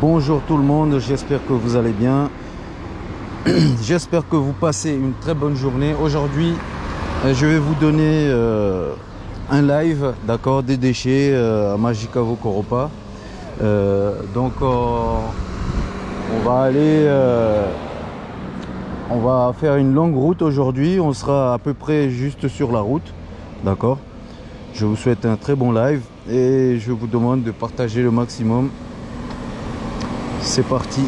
Bonjour tout le monde, j'espère que vous allez bien. J'espère que vous passez une très bonne journée. Aujourd'hui, euh, je vais vous donner euh, un live, d'accord, des déchets euh, à Magicavo Koropa. Euh, donc, on va aller, on va faire une longue route aujourd'hui. On sera à peu près juste sur la route, d'accord. Je vous souhaite un très bon live et je vous demande de partager le maximum. C'est parti.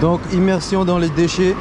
Donc immersion dans les déchets.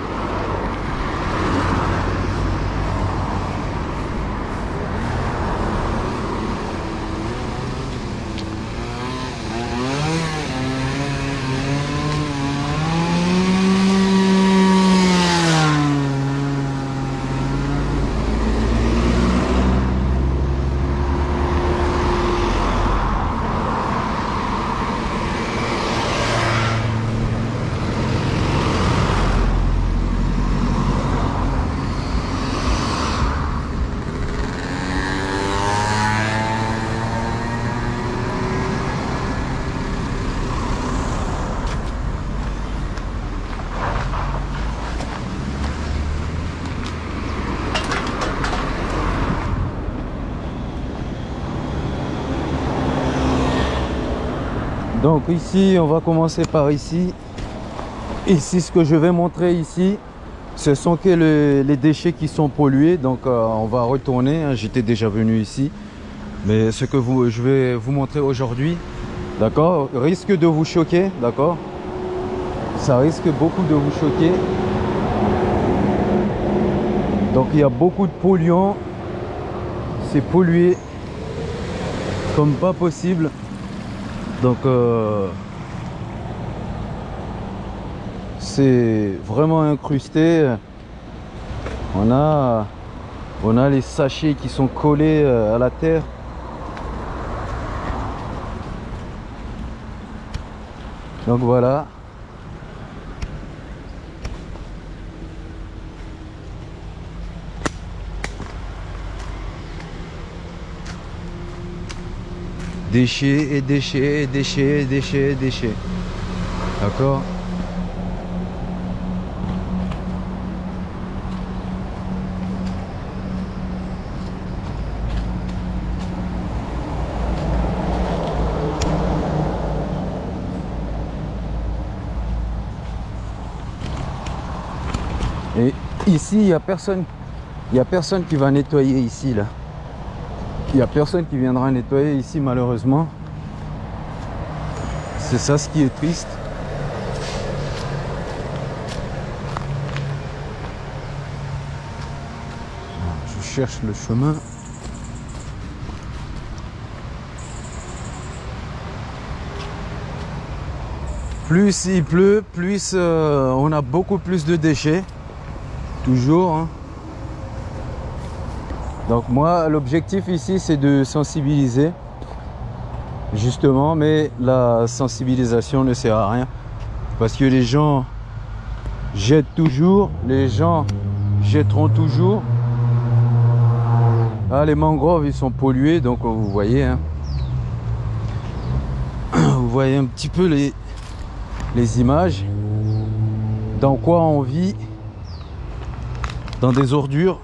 Ici, on va commencer par ici. Ici, ce que je vais montrer ici, ce sont que le- les déchets qui sont pollués. Donc euh, on va retourner. hein. J'étais déjà venu ici. Mais ce que vous, je vais vous montrer aujourd'hui, d'accord, risque de vous choquer, d'accord Ça risque beaucoup de vous choquer. Donc il y a beaucoup de polluants. C'est pollué comme pas possible. Donc euh, c'est vraiment incrusté. On a, on a les sachets qui sont collés euh, à la terre. Donc voilà. Déchets et déchets et déchets et déchets et déchets. D'accord Et ici, il n'y a personne. Il n'y a personne qui va nettoyer ici là. Il n'y a personne qui viendra nettoyer ici malheureusement. C'est ça ce qui est triste. Je cherche le chemin. Plus il pleut, plus euh, on a beaucoup plus de déchets. Toujours. hein. Donc moi, l'objectif ici, c'est de sensibiliser, justement, mais la sensibilisation ne sert à rien. Parce que les gens jettent toujours, les gens jetteront toujours. Ah, les mangroves, ils sont pollués, donc vous voyez, hein. vous voyez un petit peu les, les images, dans quoi on vit, dans des ordures.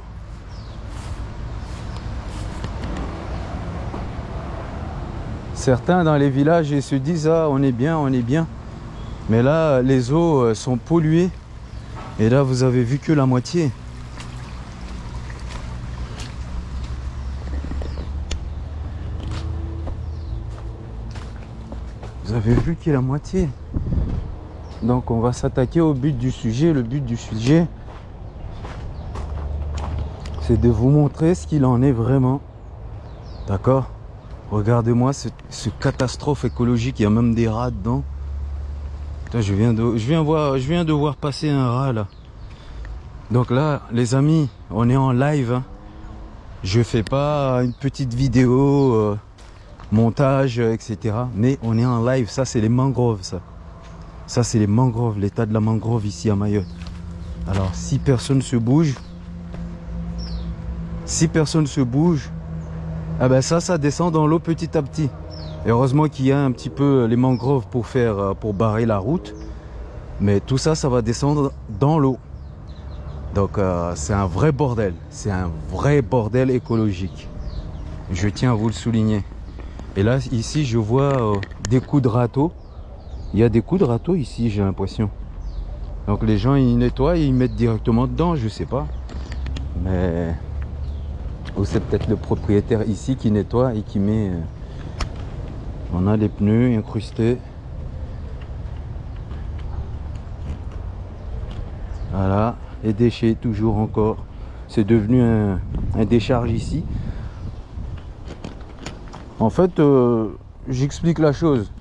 Certains dans les villages ils se disent ah on est bien, on est bien. Mais là les eaux euh, sont polluées. Et là vous avez vu que la moitié. Vous avez vu que la moitié. Donc on va s'attaquer au but du sujet. Le but du sujet, c'est de vous montrer ce qu'il en est vraiment. D'accord? Regardez-moi ce, ce catastrophe écologique. Il y a même des rats dedans. Je viens de, je viens voir, je viens de voir passer un rat là. Donc là, les amis, on est en live. hein. Je fais pas une petite vidéo, euh, montage, euh, etc. Mais on est en live. Ça, c'est les mangroves, ça. Ça, c'est les mangroves, l'état de la mangrove ici à Mayotte. Alors, si personne se bouge, si personne se bouge, ah ben ça, ça descend dans l'eau petit à petit. Et heureusement qu'il y a un petit peu les mangroves pour faire, euh, pour barrer la route. Mais tout ça, ça va descendre dans l'eau. Donc euh, c'est un vrai bordel. C'est un vrai bordel écologique. Je tiens à vous le souligner. Et là, ici, je vois euh, des coups de râteau. Il y a des coups de râteau ici, j'ai l'impression. Donc les gens, ils nettoient, ils mettent directement dedans, je sais pas. Mais... Ou c'est peut-être le propriétaire ici qui nettoie et qui met... euh, On a les pneus incrustés. Voilà, les déchets toujours encore. C'est devenu un, décharge ici. En fait, euh, j'explique la chose.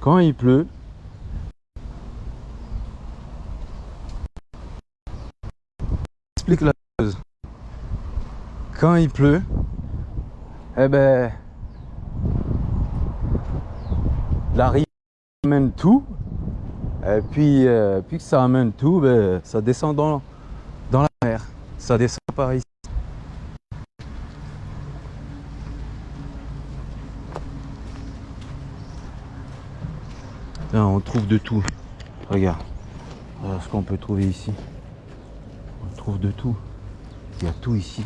Quand il pleut, j'explique la chose. Quand il pleut, eh ben, la rivière amène tout. Et puis, euh, puis que ça amène tout, ben, ça descend dans, dans la mer. Ça descend par ici. Là, on trouve de tout. Regarde. Voilà ce qu'on peut trouver ici. On trouve de tout. Il y a tout ici.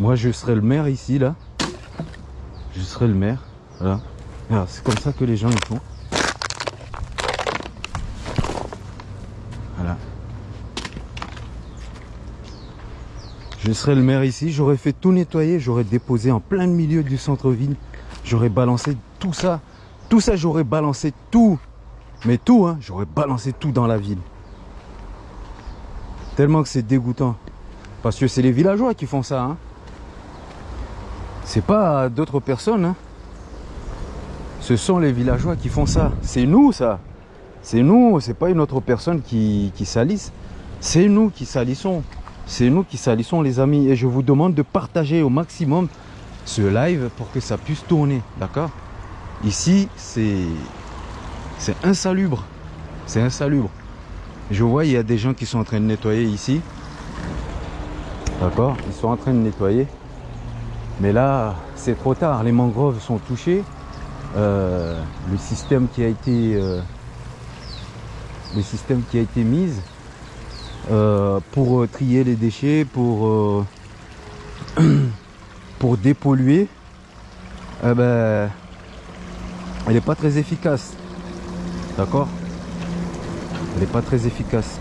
Moi, je serai le maire ici, là. Je serai le maire. Regarde, C'est comme ça que les gens ils font. Voilà. Je serais le maire ici, j'aurais fait tout nettoyer, j'aurais déposé en plein milieu du centre-ville. J'aurais balancé tout ça. Tout ça, j'aurais balancé tout. Mais tout, hein, j'aurais balancé tout dans la ville. Tellement que c'est dégoûtant. Parce que c'est les villageois qui font ça. Hein. C'est pas d'autres personnes. Hein. Ce sont les villageois qui font ça. C'est nous, ça. C'est nous, c'est pas une autre personne qui, qui salisse. C'est nous qui salissons. C'est nous qui salissons, les amis. Et je vous demande de partager au maximum ce live pour que ça puisse tourner. D'accord? Ici, c'est c'est insalubre. C'est insalubre. Je vois, il y a des gens qui sont en train de nettoyer ici. D'accord? Ils sont en train de nettoyer. Mais là, c'est trop tard. Les mangroves sont touchées. Euh, le système qui a été euh, le système qui a été mis euh, pour trier les déchets, pour pour dépolluer, eh ben, elle n'est pas très efficace. D'accord? Elle n'est pas très efficace.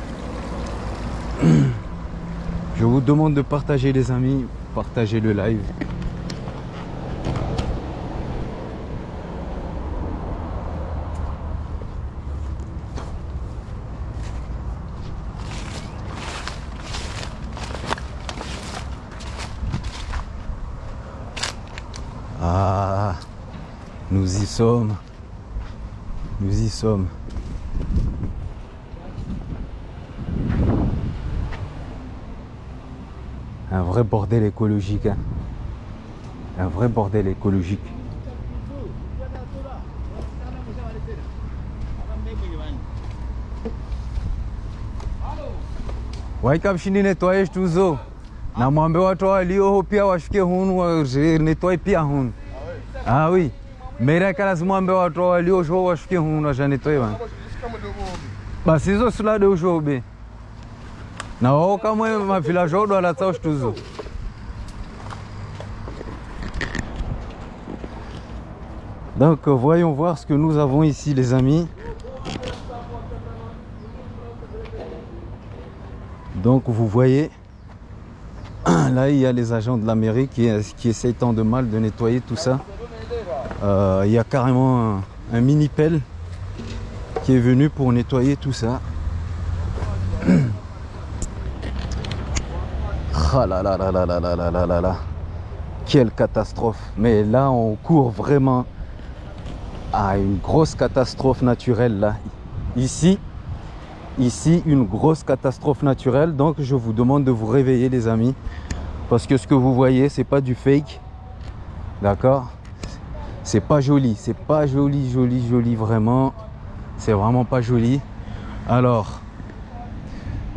Je vous demande de partager les amis, partager le live. Y sommes. Nous y sommes. Un vrai bordel écologique. hein. Un vrai bordel écologique. Waikapshini netwaye tuzo na mwambe watu walio pia washike hunu wa- netwaye pia hunu ah oui mera kala mwambe watu walio sho washike hunu wa. Netwaye bana basi hizo sulade ushobe na wao kamwe mavila jodo alatsao shtuzo donc voyons voir ce que nous avons ici les amis. Donc vous voyez là il y a les agents de la mairie qui, qui essayent tant de mal de nettoyer tout ça il y a carrément un, un mini pelle qui est venu pour nettoyer tout ça Ah là là là là là là là là là là. Quelle catastrophe. Mais là, on court vraiment à une grosse catastrophe naturelle là. Ici, ici, une grosse catastrophe naturelle. Donc, je vous demande de vous réveiller les amis. Parce que ce que vous voyez, c'est pas du fake. D'accord? C'est pas joli. C'est pas joli, joli, joli vraiment. C'est vraiment pas joli. Alors,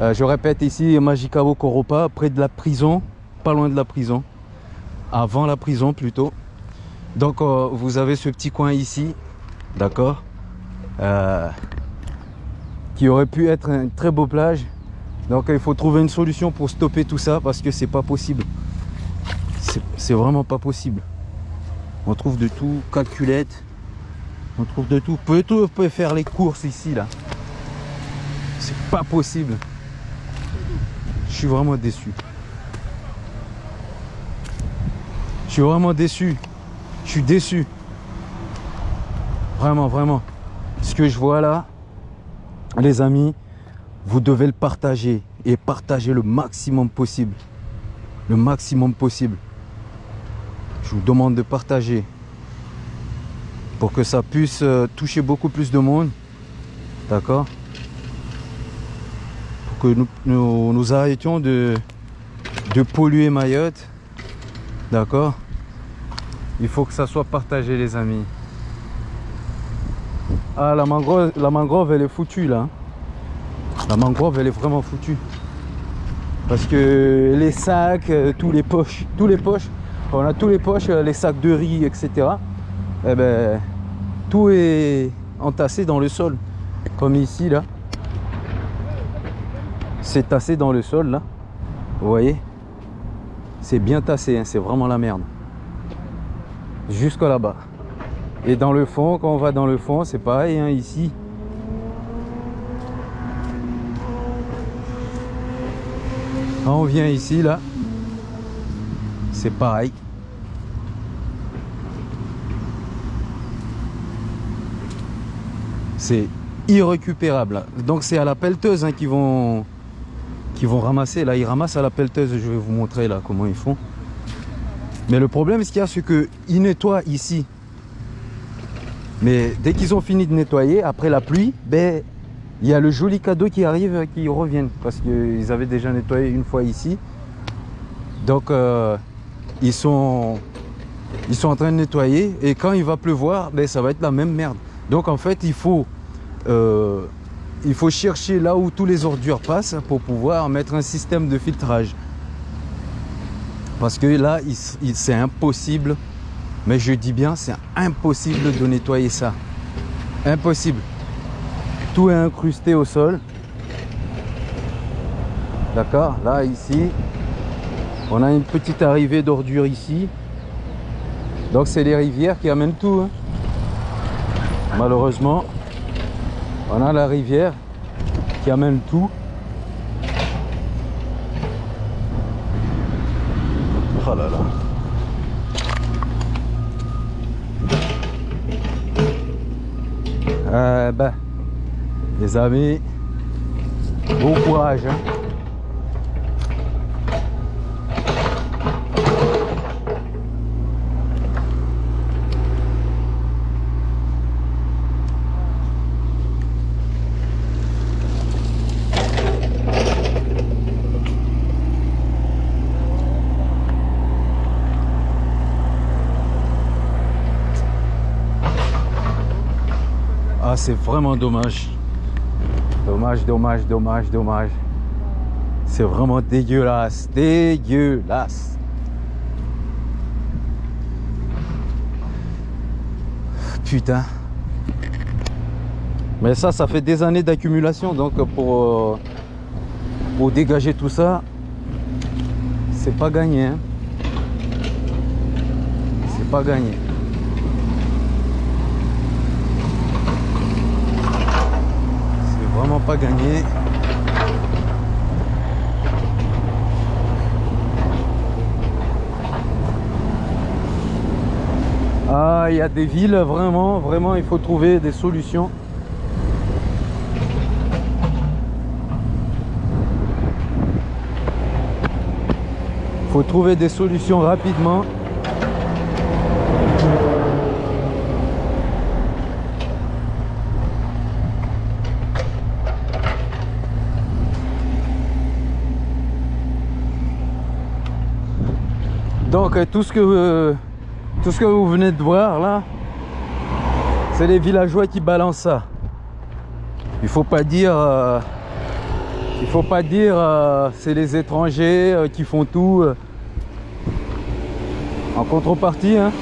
euh, je répète ici, Magicabo Koropa, près de la prison, pas loin de la prison, avant la prison plutôt. Donc euh, vous avez ce petit coin ici, d'accord, euh, qui aurait pu être une très beau plage. Donc il faut trouver une solution pour stopper tout ça parce que c'est pas possible. C'est vraiment pas possible. On trouve de tout, calculette, on trouve de tout. Tout, vous pouvez faire les courses ici là. C'est pas possible. Je suis vraiment déçu. Je suis vraiment déçu. Je suis déçu. Vraiment, vraiment. Ce que je vois là, les amis, vous devez le partager et partager le maximum possible. Le maximum possible. Je vous demande de partager pour que ça puisse euh, toucher beaucoup plus de monde. D'accord? Que nous, nous, arrêtions de, de polluer Mayotte. D'accord? Il faut que ça soit partagé les amis. Ah la mangrove, la mangrove elle est foutue là. La mangrove elle est vraiment foutue. Parce que les sacs, euh, tous les poches, tous les poches, on a tous les poches, euh, les sacs de riz, etc. Eh ben, tout est entassé dans le sol. Comme ici là c'est tassé dans le sol là. Vous voyez? C'est bien tassé, hein, c'est vraiment la merde. Jusqu'à là-bas. Et dans le fond, quand on va dans le fond, c'est pareil hein, ici. On vient ici là, c'est pareil. C'est irrécupérable. Donc c'est à la pelleteuse hein, qui vont vont ramasser. Là, ils ramassent à la pelleteuse. Je vais vous montrer là comment ils font. Mais le problème, ce qu'il y a, c'est qu'ils nettoient ici. Mais dès qu'ils ont fini de nettoyer, après la pluie, ben, il y a le joli cadeau qui arrive, qui reviennent. Parce qu'ils avaient déjà nettoyé une fois ici. Donc, euh, ils, sont, ils sont en train de nettoyer. Et quand il va pleuvoir, ben, ça va être la même merde. Donc, en fait, il faut... Euh, il faut chercher là où tous les ordures passent pour pouvoir mettre un système de filtrage. Parce que là, c'est impossible, mais je dis bien, c'est impossible de nettoyer ça. Impossible. Tout est incrusté au sol. D'accord? Là, ici, on a une petite arrivée d'ordures ici. Donc, c'est les rivières qui amènent tout. Hein. Malheureusement, on a la rivière qui amène tout. Oh là là. Euh, ben, les amis, bon courage. Hein. C'est vraiment dommage. Dommage, dommage, dommage, dommage. C'est vraiment dégueulasse, dégueulasse. Putain. Mais ça, ça fait des années d'accumulation. Donc pour, euh, dégager tout ça, c'est pas gagné. Hein. C'est pas gagné. Pas gagné. Ah, il y a des villes, vraiment, vraiment, il faut trouver des solutions. faut trouver des solutions rapidement. Donc euh, tout ce que euh, tout ce que vous venez de voir là, c'est les villageois qui balancent ça. Il faut pas dire euh, il faut pas dire c'est les étrangers qui font tout en contrepartie hein.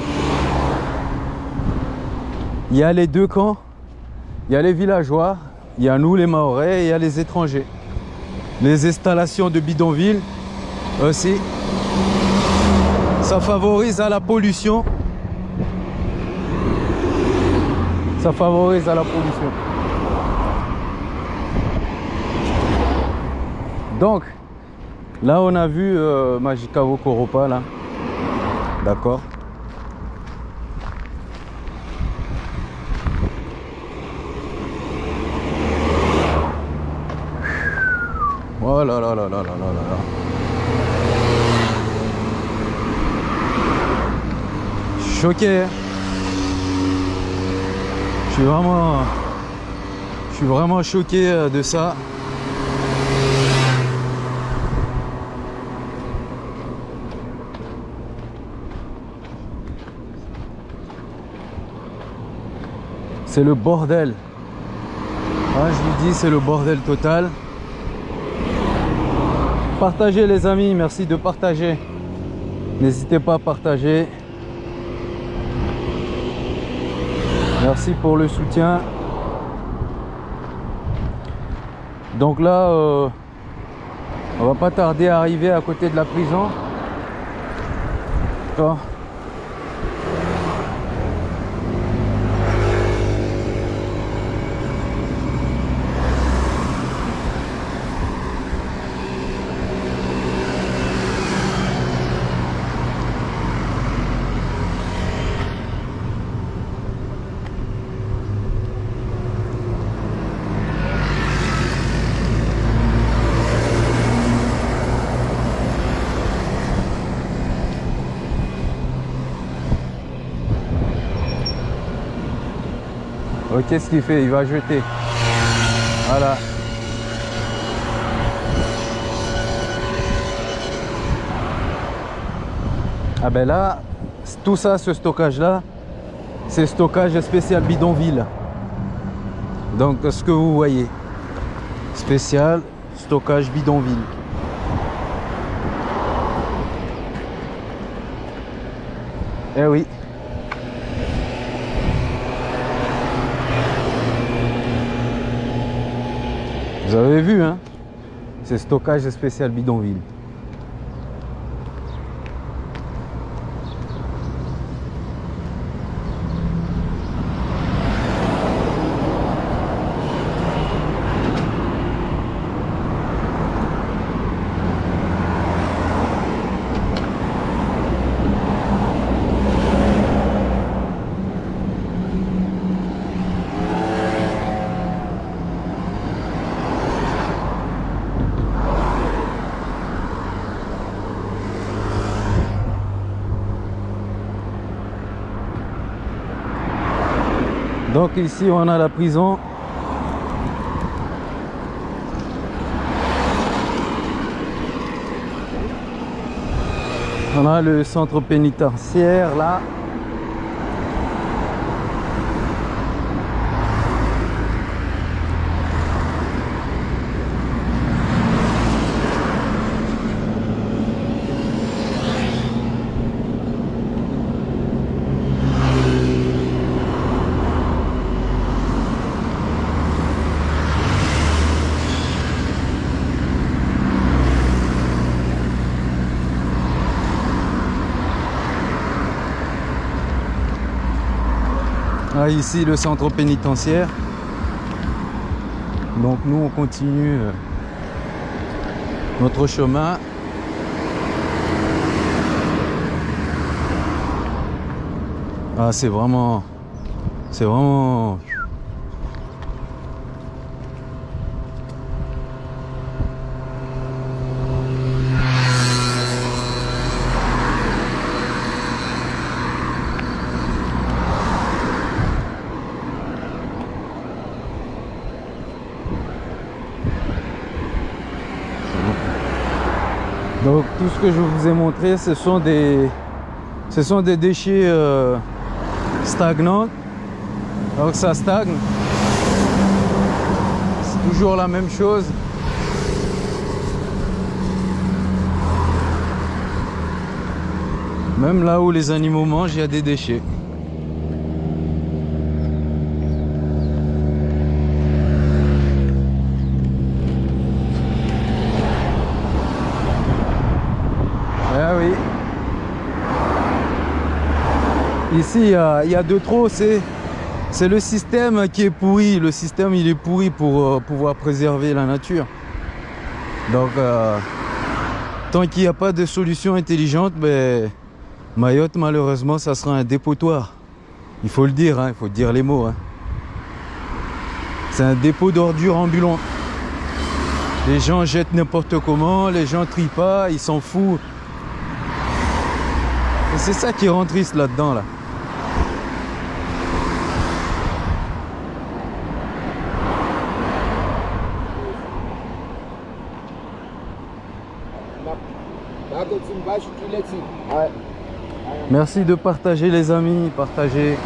il y a les deux camps il y a les villageois il y a nous les maorais et il y a les étrangers les installations de bidonville aussi ça favorise à la pollution. Ça favorise à la pollution. Donc, là on a vu euh, Magicavo là. D'accord. Oh là là là là là là là. Choqué. Je suis vraiment... Je suis vraiment choqué euh, de ça. C'est le bordel. Ah, je vous dis, c'est le bordel total. Partagez les amis, merci de partager. N'hésitez pas à partager. Merci pour le soutien. Donc là, euh, on va pas tarder à arriver à côté de la prison. Qu'est-ce qu'il fait? Il va jeter. Voilà. Ah ben là, tout ça, ce stockage là, c'est stockage spécial bidonville. Donc ce que vous voyez, spécial stockage bidonville. Eh oui. Vous vu, hein C'est stockage spécial bidonville. Ici on a la prison. On a le centre pénitentiaire là. Ici le centre pénitentiaire. Donc nous on continue euh, notre chemin. Ah c'est vraiment c'est vraiment Donc tout ce que je vous ai montré, ce sont des, ce sont des déchets euh, stagnants. Donc ça stagne. C'est toujours la même chose. Même là où les animaux mangent, il y a des déchets. Ah oui. Ici, il y a, il y a de trop. C'est le système qui est pourri. Le système, il est pourri pour euh, pouvoir préserver la nature. Donc, euh, tant qu'il n'y a pas de solution intelligente, ben, Mayotte, malheureusement, ça sera un dépotoir. Il faut le dire, hein, il faut dire les mots. hein. C'est un dépôt d'ordures ambulant. Les gens jettent n'importe comment, les gens trient pas, ils s'en foutent. Et c'est ça qui rend triste là-dedans, là. Água Merci de partager les amis, partagez.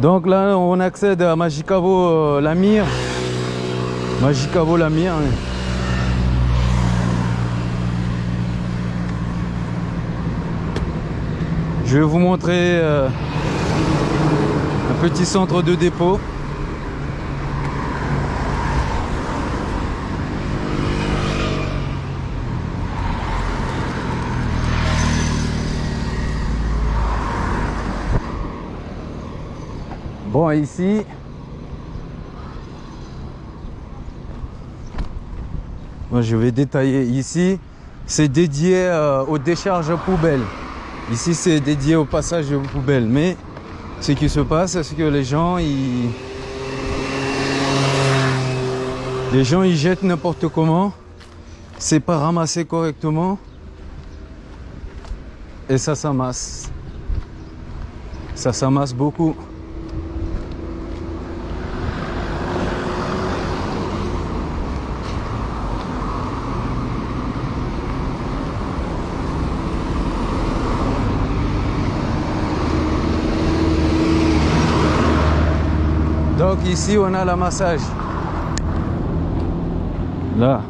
Donc là, on accède à Magicavo euh, Lamir. Magicavo Lamir. hein. Je vais vous montrer euh, petit centre de dépôt. Bon, ici, moi je vais détailler ici, c'est dédié euh, aux décharges poubelles. Ici, c'est dédié au passage de poubelles, mais ce qui se passe, c'est que les gens, ils... Les gens, ils jettent n'importe comment. C'est pas ramassé correctement. Et ça s'amasse. Ça s'amasse beaucoup. Donc ici, on a la massage. Là.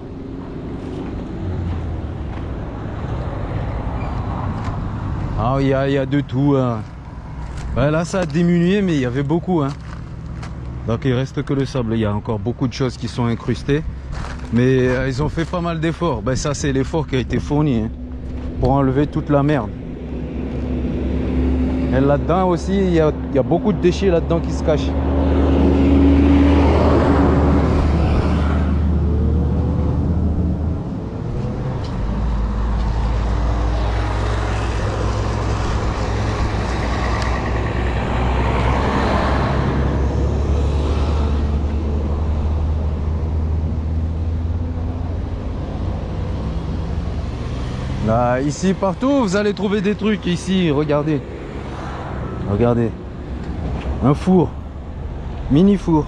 Ah, il y a, y a de tout. hein. Ouais, là, ça a diminué, mais il y avait beaucoup. hein. Donc il reste que le sable. Il y a encore beaucoup de choses qui sont incrustées. Mais euh, ils ont fait pas mal d'efforts. Ben, ça, c'est l'effort qui a été fourni hein, pour enlever toute la merde. Et là-dedans aussi, il y a, il y a beaucoup de déchets là-dedans qui se cachent. Là, ici, partout, vous allez trouver des trucs. Ici, regardez. Regardez. Un four. Mini four.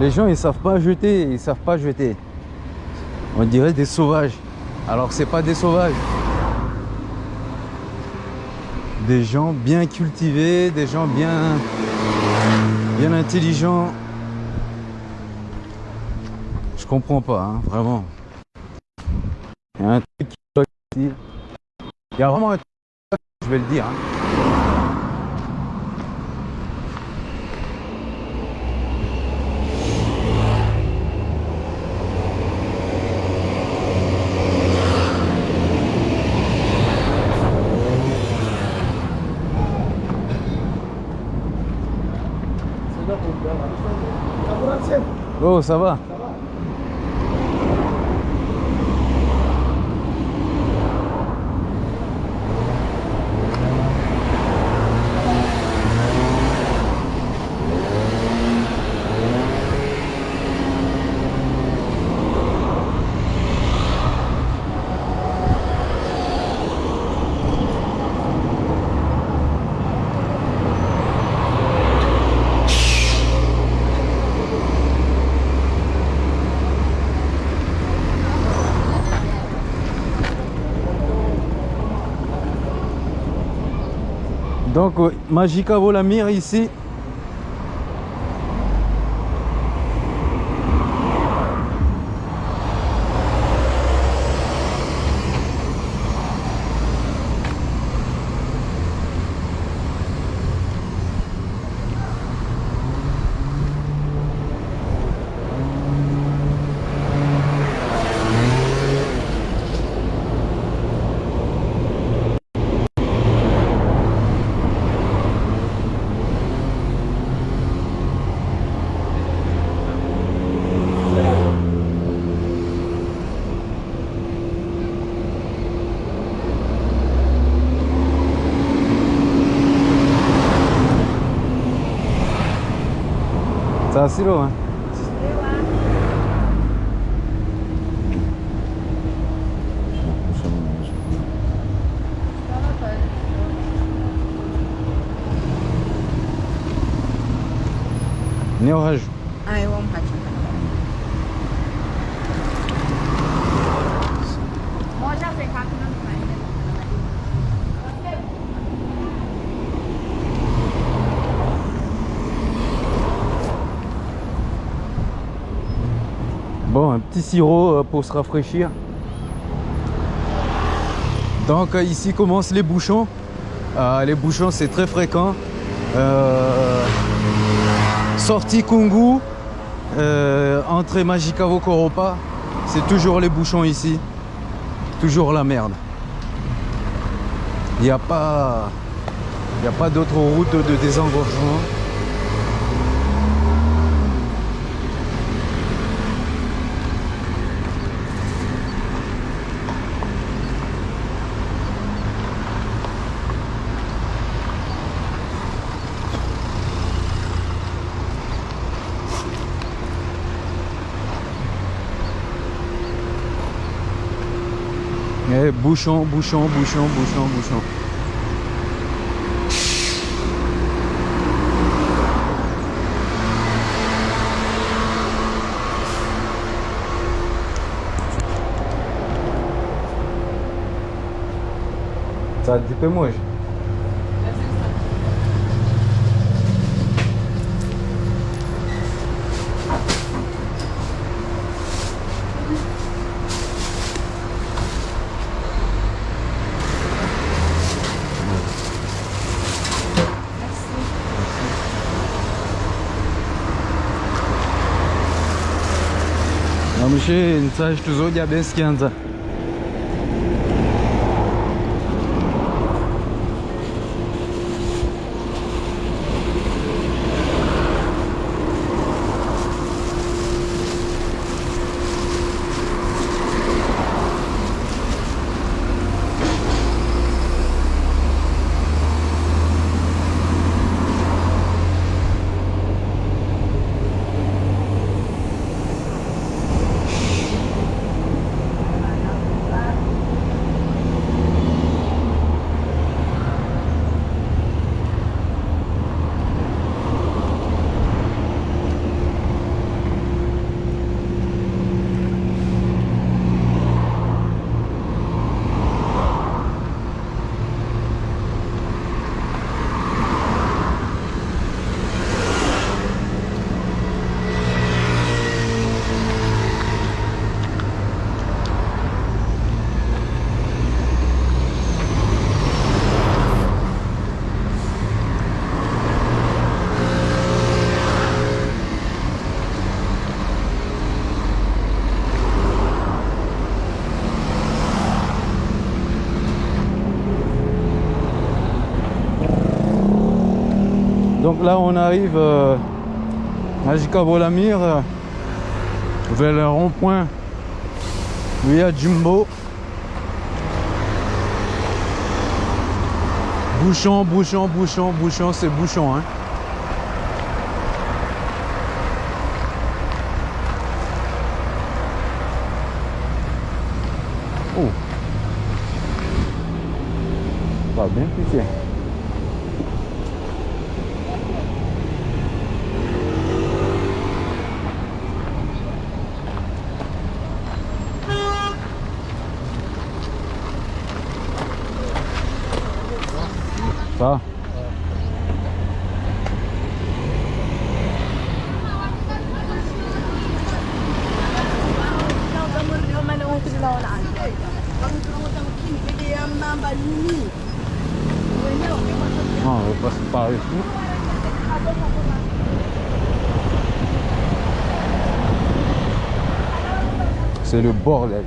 Les gens, ils savent pas jeter. Ils savent pas jeter. On dirait des sauvages. Alors que c'est pas des sauvages. Des gens bien cultivés, des gens bien, bien intelligents. Je comprends pas, hein, vraiment. Il y a un truc qui bloque ici. Il y a vraiment un truc qui bloque, je vais le dire. hein. Oh, ça va Magica Volamir ici. Ça, c'est loin. Ne oraju. A eu am face. Może plecat în înainte. Bon, un sirop euh, pour se rafraîchir. Donc euh, ici commencent les bouchons. Euh, les bouchons c'est très fréquent. Sortie Kungu, euh, entrée Magicavo Koropa, c'est toujours les bouchons ici. Toujours la merde. Il n'y a pas, y a pas d'autre route de désengorgement. Eh, bouchon, bouchon, bouchon, bouchon, bouchon. Ça peu moi. Sasa já base esquenta. Là on arrive euh, à Jika-Volamir euh, vers le rond-point via Jumbo. Bouchon, bouchon, bouchon, bouchon, c'est bouchon hein. pas. Non, on va par ici. C'est le bordel.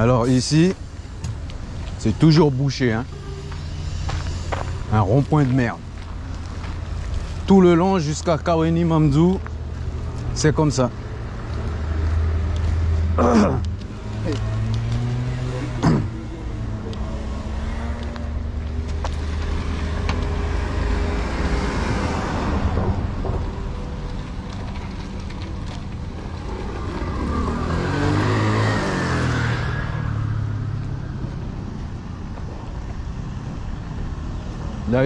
Alors ici, c'est toujours bouché. Hein. Un rond-point de merde. Tout le long jusqu'à Kaweni Mamdou, c'est comme ça.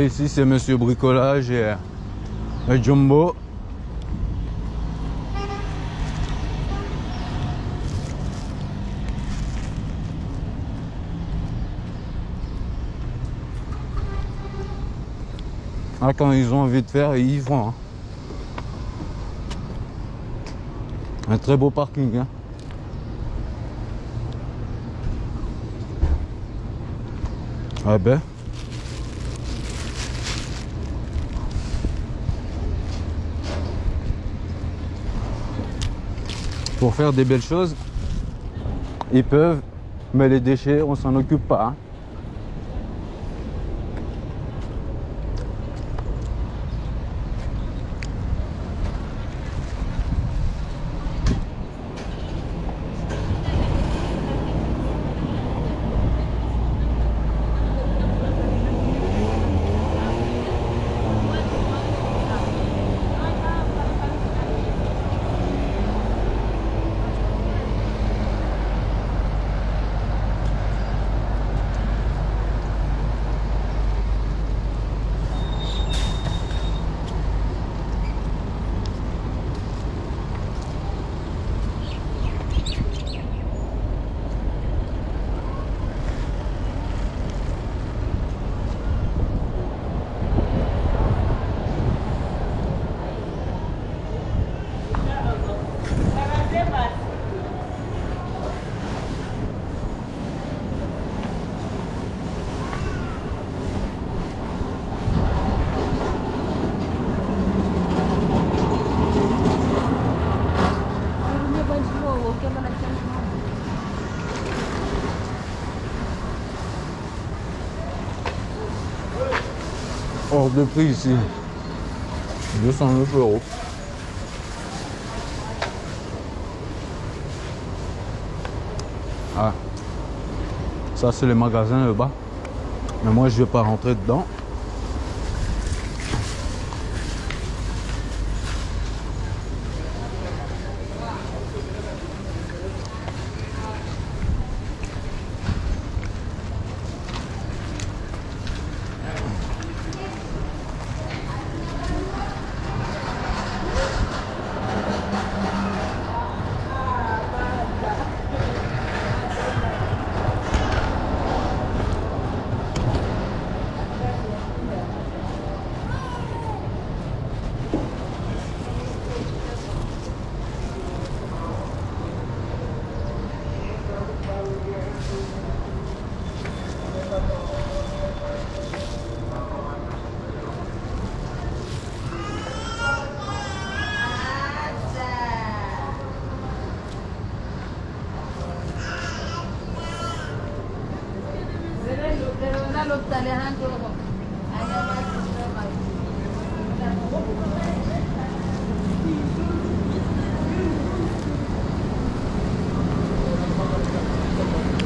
ici c'est Monsieur Bricolage et, et Jumbo. Ah, quand ils ont envie de faire, ils font. hein. Un très beau parking. Hein. Ah ben. Pour faire des belles choses, ils peuvent, mais les déchets, on s'en occupe pas. hein. De prix ici. 209 euros. Ah. Ça c'est le magasin là-bas. Mais moi je vais pas rentrer dedans.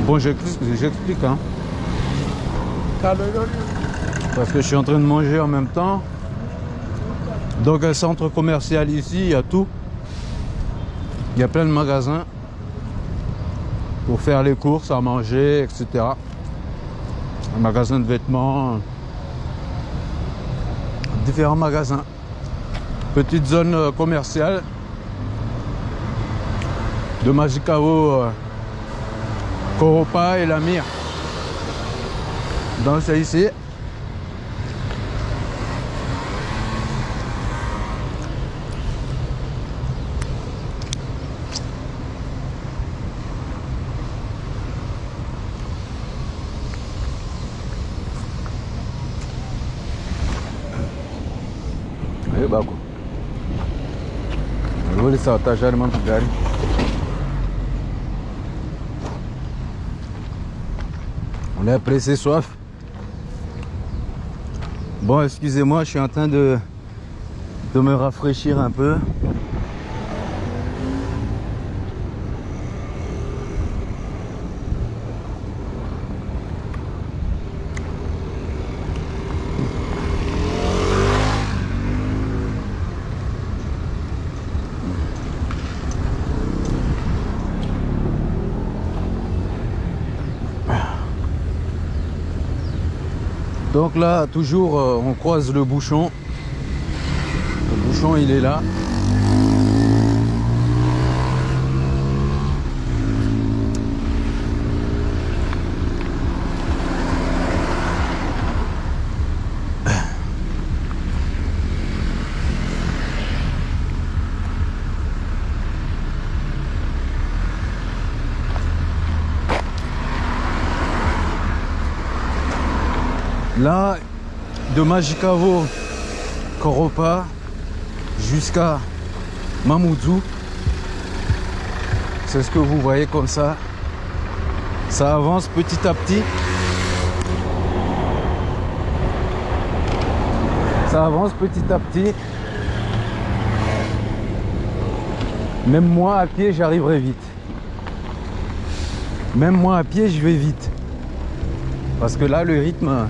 Bon j'explique, hein. Parce que je suis en train de manger en même temps. Donc un centre commercial ici, il y a tout. Il y a plein de magasins pour faire les courses, à manger, etc. Un magasin de vêtements. Différents magasins. Petite zone euh, commerciale de Majicao, euh, Coropa et la é dança Donc c'est ici. Aí, Baco. Vou lhe saltar já, irmão, pro On est pressé soif. Bon, excusez-moi, je suis en train de, de me rafraîchir un peu. Donc là, toujours, euh, on croise le bouchon. Le bouchon, il est là. Là, de Majikavo, Koropa, jusqu'à Mamoudzou. C'est ce que vous voyez comme ça. Ça avance petit à petit. Ça avance petit à petit. Même moi à pied, j'arriverai vite. Même moi à pied, je vais vite. Parce que là, le rythme,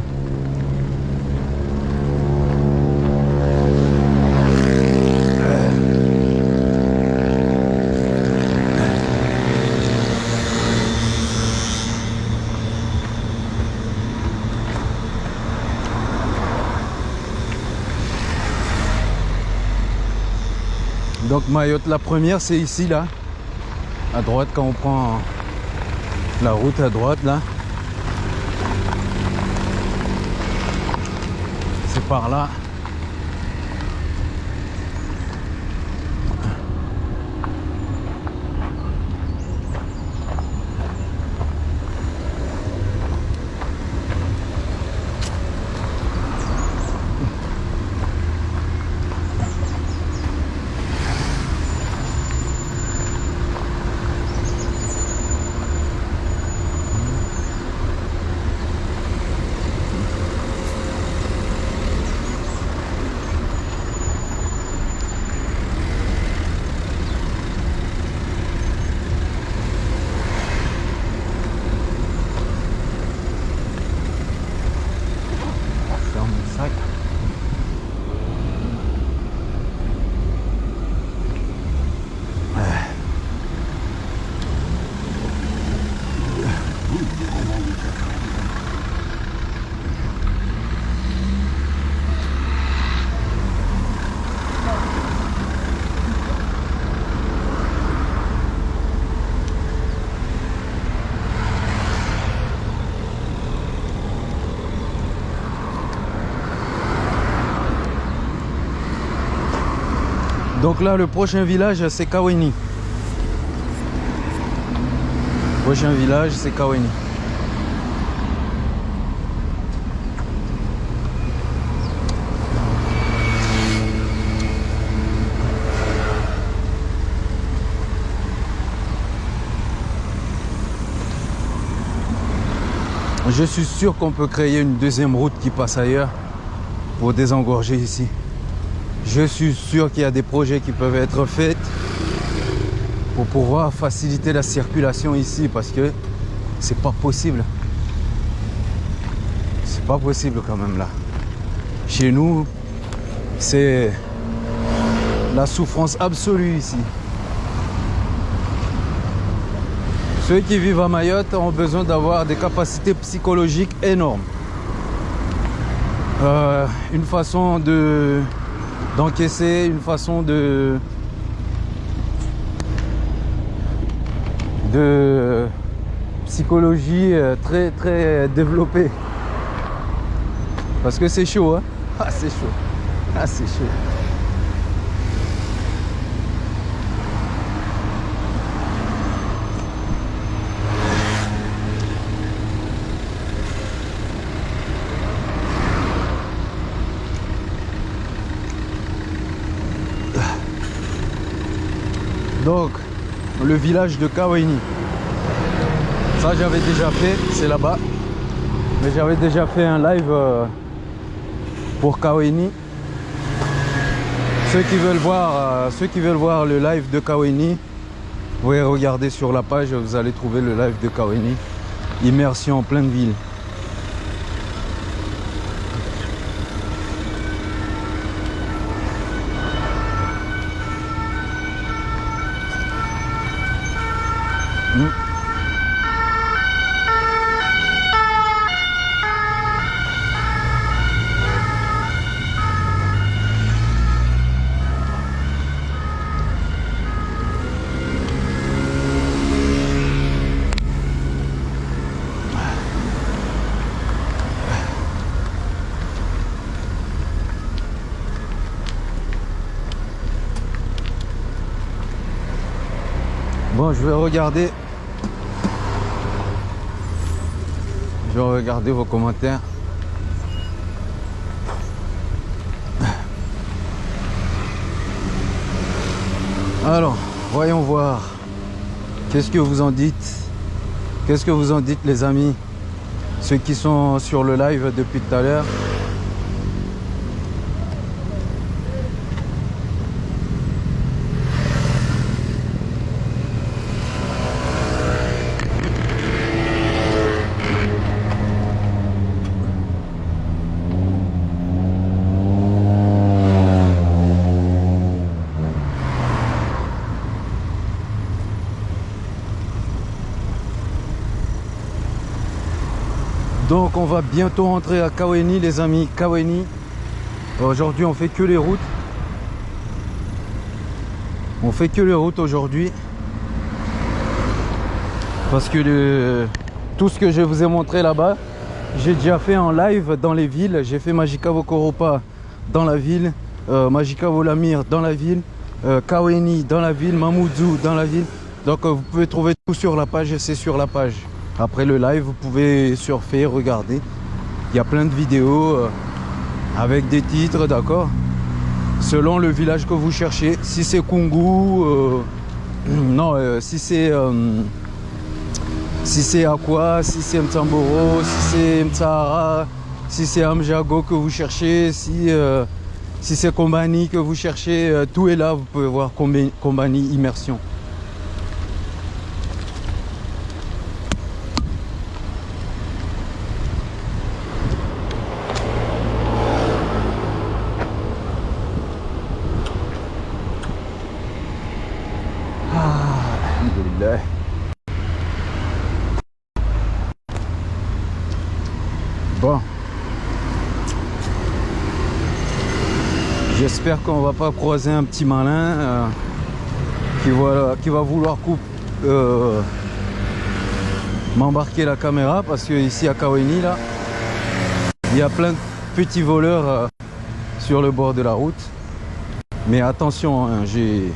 Donc Mayotte, la première, c'est ici, là. À droite, quand on prend la route à droite, là. C'est par là. Ferme le sac. Donc là, le prochain village, c'est Kaweni. Prochain village, c'est Kaweni. Je suis sûr qu'on peut créer une deuxième route qui passe ailleurs pour désengorger ici. Je suis sûr qu'il y a des projets qui peuvent être faits pour pouvoir faciliter la circulation ici parce que c'est pas possible. C'est pas possible quand même là. Chez nous, c'est la souffrance absolue ici. Ceux qui vivent à Mayotte ont besoin d'avoir des capacités psychologiques énormes. Euh, une façon de d'encaisser, une façon de de psychologie euh, très très développée. Parce que c'est chaud, hein Ah c'est chaud. Ah c'est chaud. Donc, le village de Kaweni. Ça, j'avais déjà fait, c'est là-bas. Mais j'avais déjà fait un live euh, pour Kaweni. Ceux qui veulent voir, euh, ceux qui veulent voir le live de Kaweni, vous pouvez regarder sur la page, vous allez trouver le live de Kaweni. Immersion en pleine ville. Je vais regarder. Je vais regarder vos commentaires. Alors, voyons voir. Qu'est-ce que vous en dites? Qu'est-ce que vous en dites les amis? Ceux qui sont sur le live depuis tout à l'heure. Donc on va bientôt rentrer à Kaweni les amis, Kaweni. Aujourd'hui on fait que les routes. On fait que les routes aujourd'hui. Parce que tout ce que je vous ai montré là-bas, j'ai déjà fait en live dans les villes. J'ai fait Majikavo Koropa dans la ville, euh, Majikavo Lamir dans la ville, euh, Kaweni dans la ville, Mamoudzou dans la ville. Donc euh, vous pouvez trouver tout sur la page, c'est sur la page. Après le live, vous pouvez surfer, regarder. Il y a plein de vidéos euh, avec des titres, d'accord? Selon le village que vous cherchez. Si c'est Kungu, euh, non, euh, si c'est si c'est Aqua, si c'est Mtsamboro, si c'est Mtsahara, si c'est Amjago que vous cherchez, si, si c'est Kombani que vous cherchez, tout est là, vous pouvez voir Kombani Immersion. Alhamdulillah. Bon. J'espère qu'on va pas croiser un petit malin euh, qui, va, qui va vouloir euh, m'embarquer la caméra parce que ici à Kaweni là, il y a plein de petits voleurs euh, sur le bord de la route. Mais attention, hein, j'ai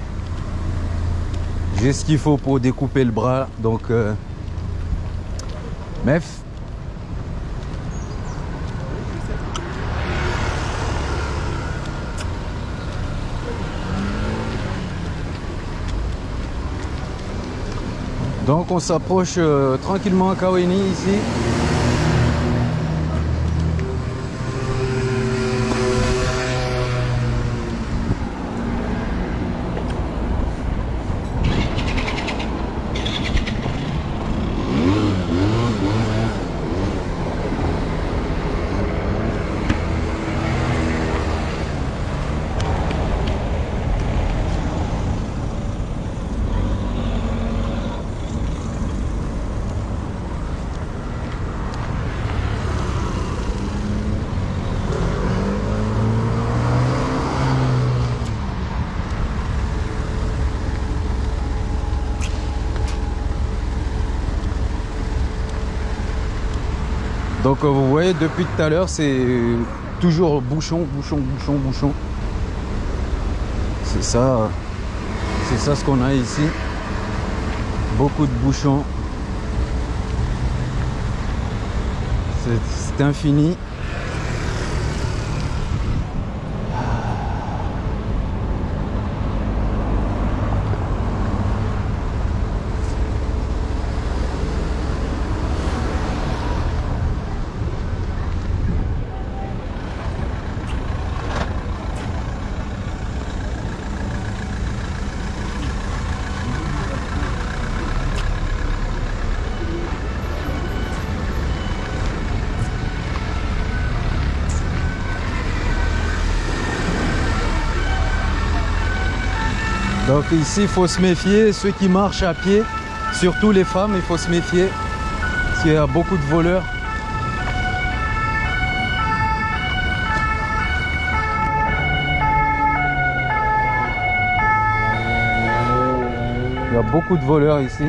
j'ai ce qu'il faut pour découper le bras, donc euh. Donc on s'approche euh, tranquillement à Kaweni ici. Donc euh, vous voyez depuis tout à l'heure c'est toujours bouchon, bouchon, bouchon, bouchon. C'est ça, c'est ça ce qu'on a ici. Beaucoup de bouchons. C'est infini. Donc ici, il faut se méfier. Ceux qui marchent à pied, surtout les femmes, il faut se méfier. Parce qu'il y a beaucoup de voleurs. Il y a beaucoup de voleurs ici.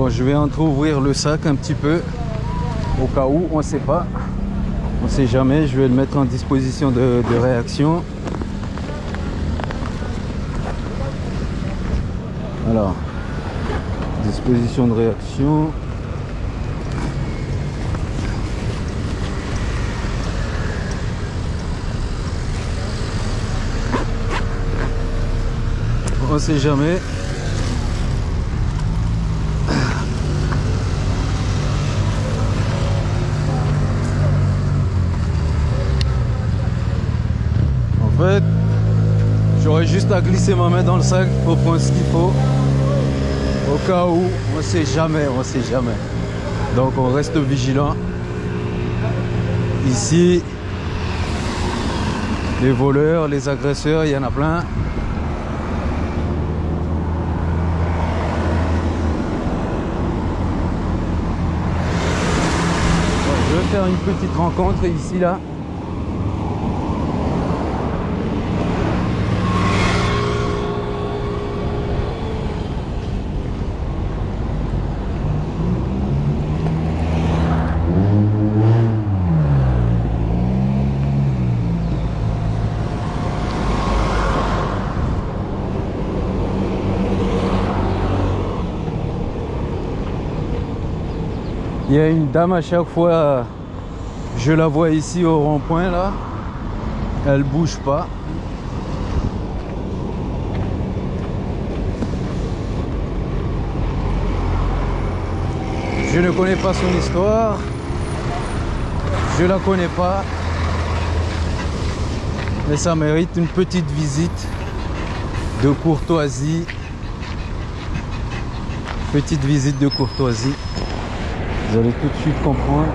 Bon, je vais entre-ouvrir le sac un petit peu, au cas où, on ne sait pas. On ne sait jamais, je vais le mettre en disposition de, de réaction. Alors, disposition de réaction. On ne sait jamais. En fait, j'aurais juste à glisser ma main dans le sac pour prendre ce qu'il faut. Au cas où, on sait jamais, on sait jamais. Donc on reste vigilant. Ici, les voleurs, les agresseurs, il y en a plein. Je vais faire une petite rencontre ici là. A une dame à chaque fois, je la vois ici au rond-point là. Elle bouge pas. Je ne connais pas son histoire. Je la connais pas. Mais ça mérite une petite visite de courtoisie. Petite visite de courtoisie. Vous allez tout de suite comprendre.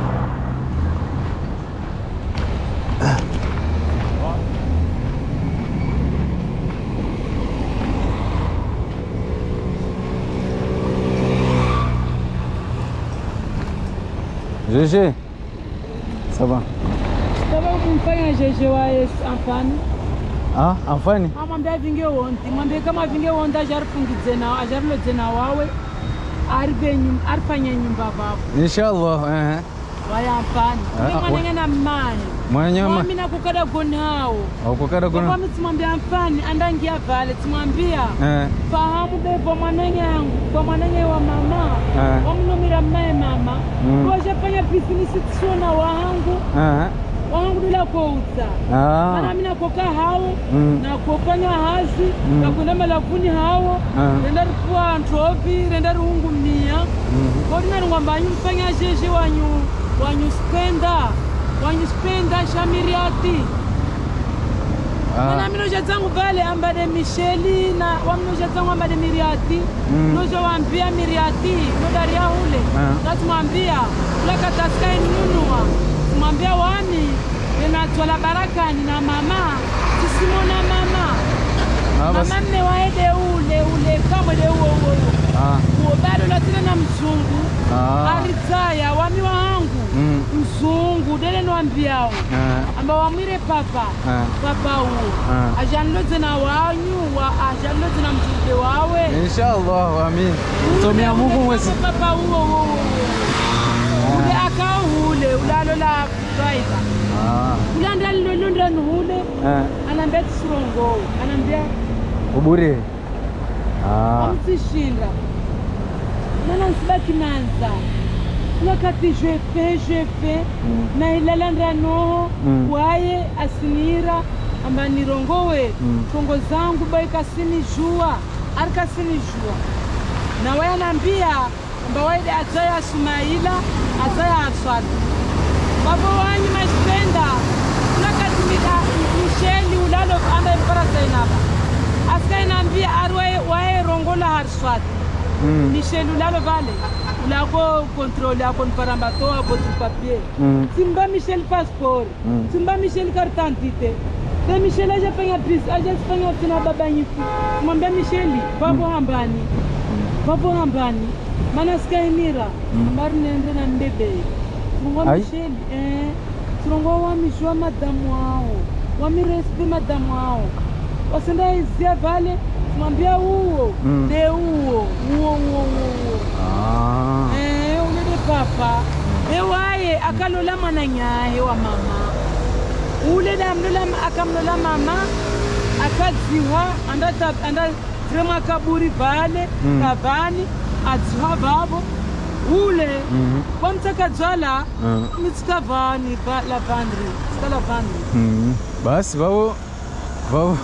GG, ça va? Ah, kama avinge wonti acharifungidze nawo acharilodze nawo wawe aripe nyum- arifanye nyumba vavo Inshallah. eh, arbenyu arfanyanyumba babo inshallah eh. Wayampana mwanengana mmaya andangia vale. Timwambia eh. Fahamu bebo mwanenge yangu kwa mama. Eh. omnomira mmaye mama wangu bila kuuza ah. maana mimi nakoka hao mm. nakokanya hasi mm. nakuna malafuni hawo mm. Ah. renda rifua ntopi renda rihungumia mm. Mm-hmm. kodinaringwa mbanyu mfanya sheshe wanyu wanyu spenda wanyu spenda shamiriati ah. mana minosha zangu vale ambade misheli na waminosha zangu ambade miriati mm. nosha wambia miriati nodaria hule. Katasika ulakataskainunua kumwambia wani ninatwala baraka nina mama. Sisimona mama. Ah, mama nne waede ule ule kamwe de uo uo uo. Ah. Bado na mzungu. Ah. Aritaya wami wangu mm. mzungu dele niwambiao. Amba wamwire papa. Papa uo. Ajanloze na wanyu wa ajanloze na mzungu wawe. Inshallah amin. Tumia mungu mwezi papa uo uo uo. Ulalola driver Ah. ulanda lilolondani hule Eh. anaambia tisirongowo anaambia Ubure. Ah. amsishinda nana nsibaki nanza wakati je fais je fais Mm. na ilalanda noho Mm. waye asinira amba nirongowe Mm. tongo zangu baikasini jua arikasini jua na waye anambia amba waide adzaya sumaila adzaya aswadi Maboani maipenda unakatimika msheli ulalo ambaye mpara sainaba askainambia arwaye waerongola hariswati mm. misheli ulalo vale ulako kontrole ako niparambatoa botu papier mm. simba misheli paspori mm. simba misheli kartantite na Michelle hajafanya pesa, hajafanya tena baba nyifu. Mwambia Michelle, papo hmm. hambani. Papo hambani. Maana sikainira. Mbari hmm. nende na mbebe sirongo Ai. micheli eh sirongo wamishwa madamu ao wamirespe madamu vale mwambia uwo Mm. de uwo uwo uwo uwo uwo Ah. Eh, ulele papa ewaye akalola mwana nyaye wa mama ulele amlola akamlola mama akadziwa anda anda kaburi vale Mm. kavani adziwa vavo ule mhm. kwa mtaka jwala uh. la vandri sikalavandri la vandri mhm. basi vavo vavo.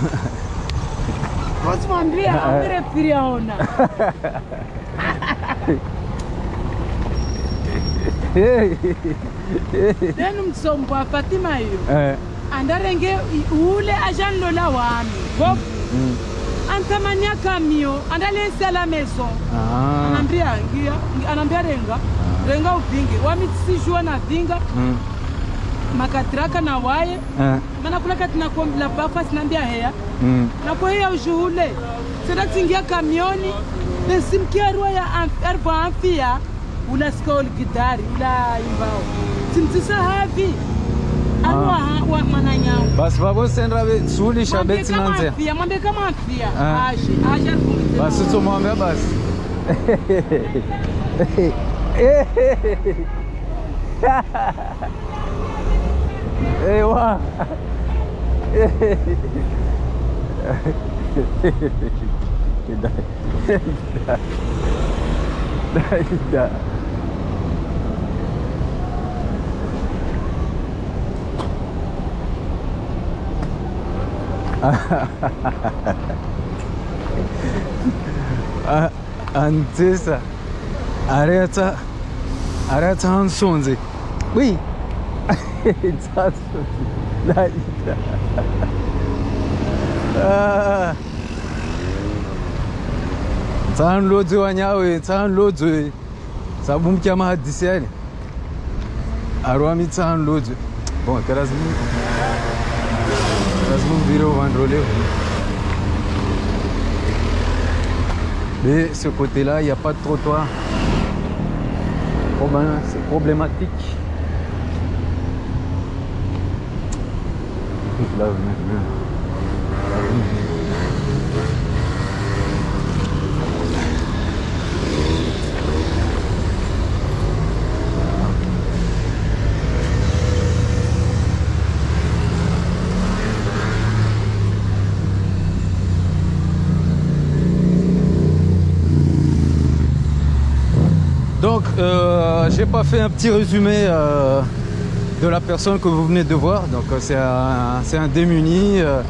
Votimwambia amire piri yaona then mtsombo wa fatima hiyo. Eh. Andarenge ule ajanlola wami vo. Mhm anitamania kamio andaliensia la maison ah. anambia angia anaambia renga. Ah. Renga uvingi wamisijua na vinga. Mm. makatiraka na waye ah. Eh. mana kulaka tinakombila bafa sinaambia heya mm. nakoheya ujuhule. Sedatingia kamioni. Nesimkiarwa ya erva amfia. Ulasika oligidari. Ula imbao. Timtisa havi. basi vavosendra suli shabetsinanzea ah. basi tsomwambia basi. Ewa. Da da da 안 됐어 아래자 아래자 한 손지 위 자수 나 이다 아 tsan lodzi wanyawe tsan lodzi sabu mkyama hadisi yani arwami tsan lodzi bon karazi lazima vire uvandrolevo Mais ce côté-là, il n'y a pas de trottoir. C'est problématique. Donc, euh, j'ai pas fait un petit résumé euh, de la personne que vous venez de voir. Donc, euh, c'est un, un démuni. euh,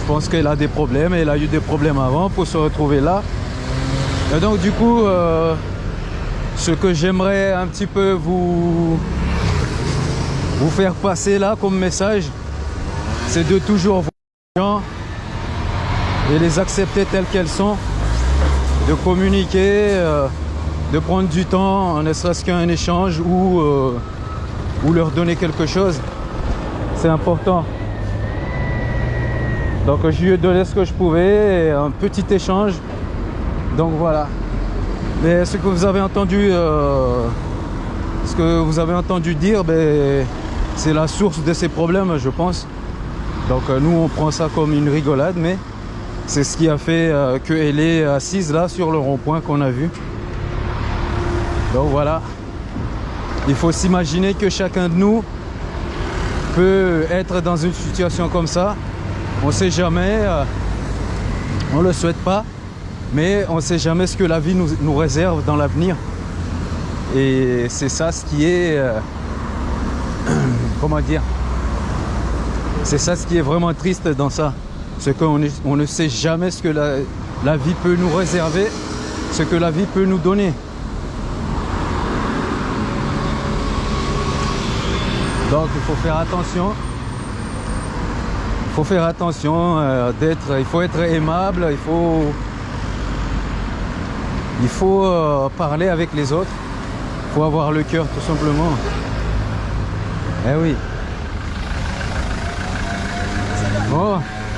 je pense qu'elle a des problèmes. Elle a eu des problèmes avant pour se retrouver là. Et donc, du coup, ce que j'aimerais un petit peu vous, vous faire passer là comme message, c'est de toujours voir les gens et les accepter telles qu'elles sont, de communiquer. De prendre du temps, ne serait-ce qu'un échange ou, euh, ou leur donner quelque chose. C'est important. Donc je lui ai donné ce que je pouvais, un petit échange. Donc voilà. Mais ce que vous avez entendu, euh, ce que vous avez entendu dire, ben, c'est la source de ces problèmes, je pense. Donc euh, nous, on prend ça comme une rigolade, mais c'est ce qui a fait qu'elle est assise là sur le rond-point qu'on a vu. Donc voilà, il faut s'imaginer que chacun de nous peut être dans une situation comme ça. On ne sait jamais, euh, on ne le souhaite pas, mais on ne sait jamais ce que la vie nous, réserve dans l'avenir. Et c'est ça ce qui est, euh, comment dire, c'est ça ce qui est vraiment triste dans ça. C'est qu'on ne sait jamais ce que la vie peut nous réserver, ce que la vie peut nous donner. Donc il faut faire attention. Il faut faire attention euh, d'être. Il faut être aimable. Il faut. Il faut euh, parler avec les autres. Il faut avoir le cœur tout simplement. Eh oui. Oh,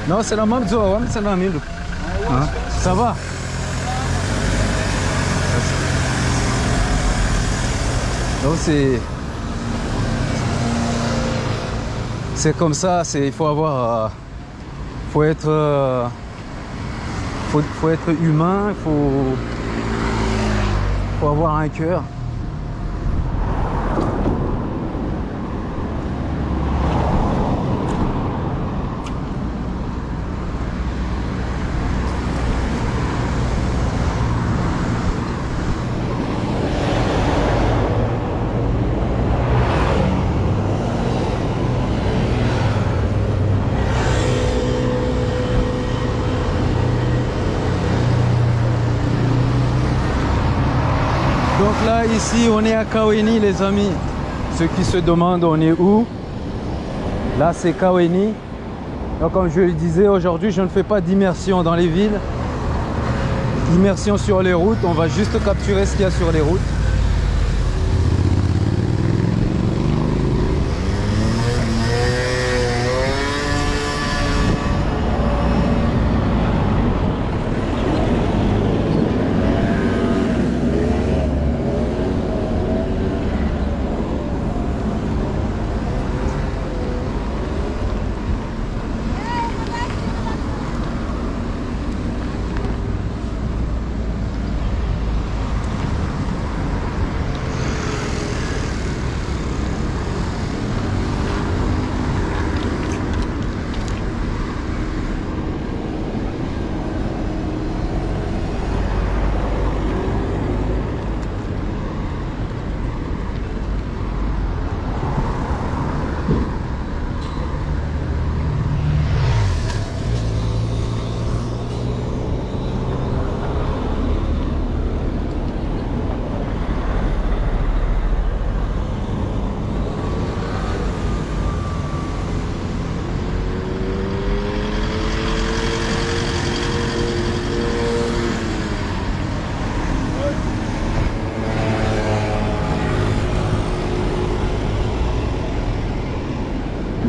non, c'est la même ouais, c'est la. Hein, Ça va? Donc c'est c'est comme ça, il faut avoir euh, faut être euh, faut, faut être humain, il faut faut avoir un cœur. Donc là, ici, on est à Kaweni, les amis. Ceux qui se demandent, on est où? Là, c'est Kaweni. Donc, comme je le disais, aujourd'hui, je ne fais pas d'immersion dans les villes. Immersion sur les routes. On va juste capturer ce qu'il y a sur les routes.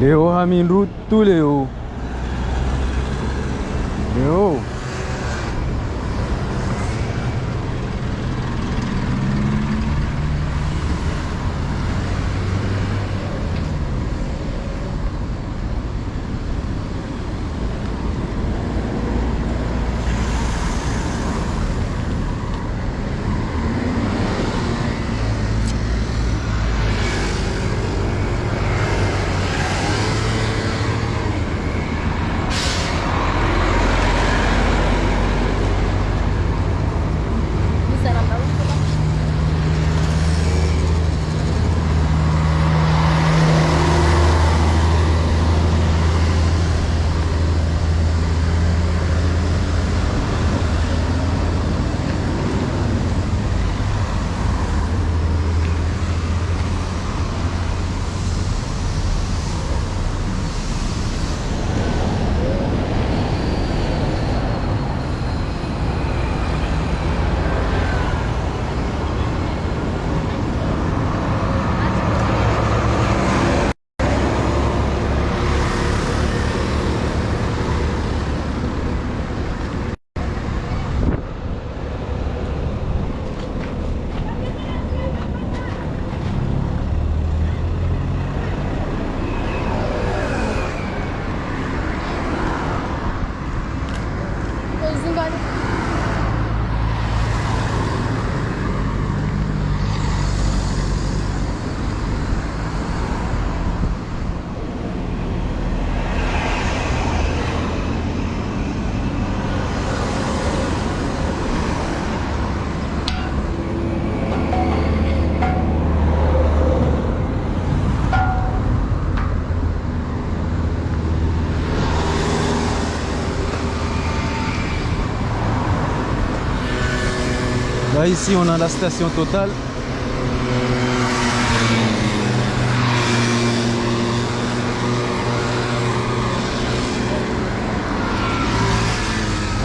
Léo Ramin Lutuleu. Là ici on a la station totale.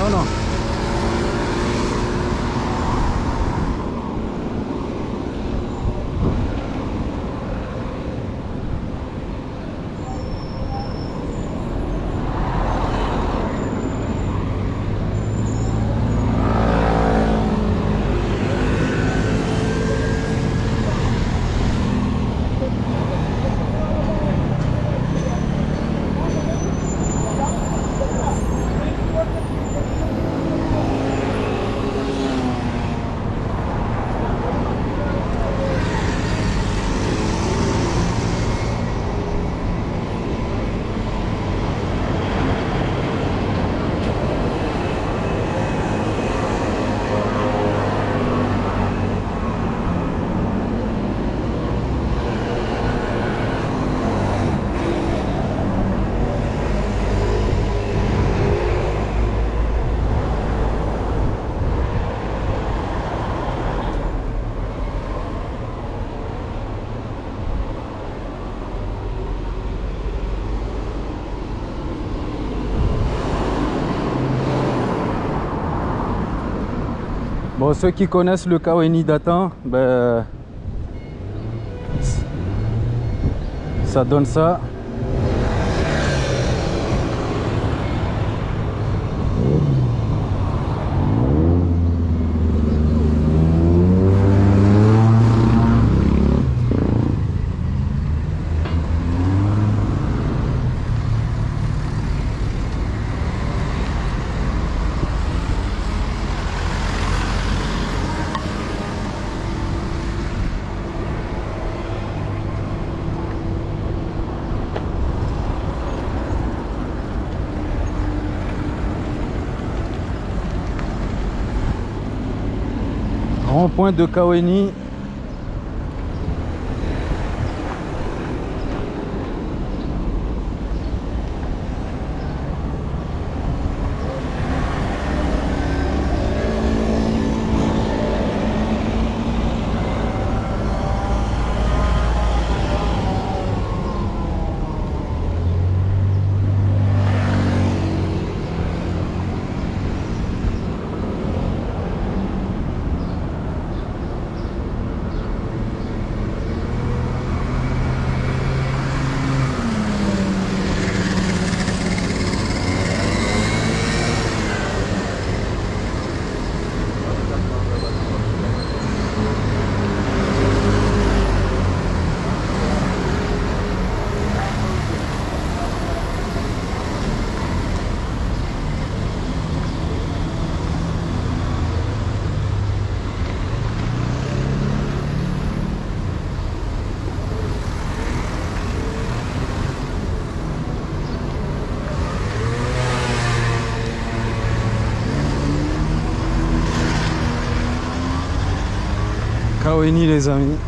Oh non. Ceux qui connaissent le Kaweni d'Atan, ben, ça donne ça. Rond-point de Kaweni. Kaweni les amis.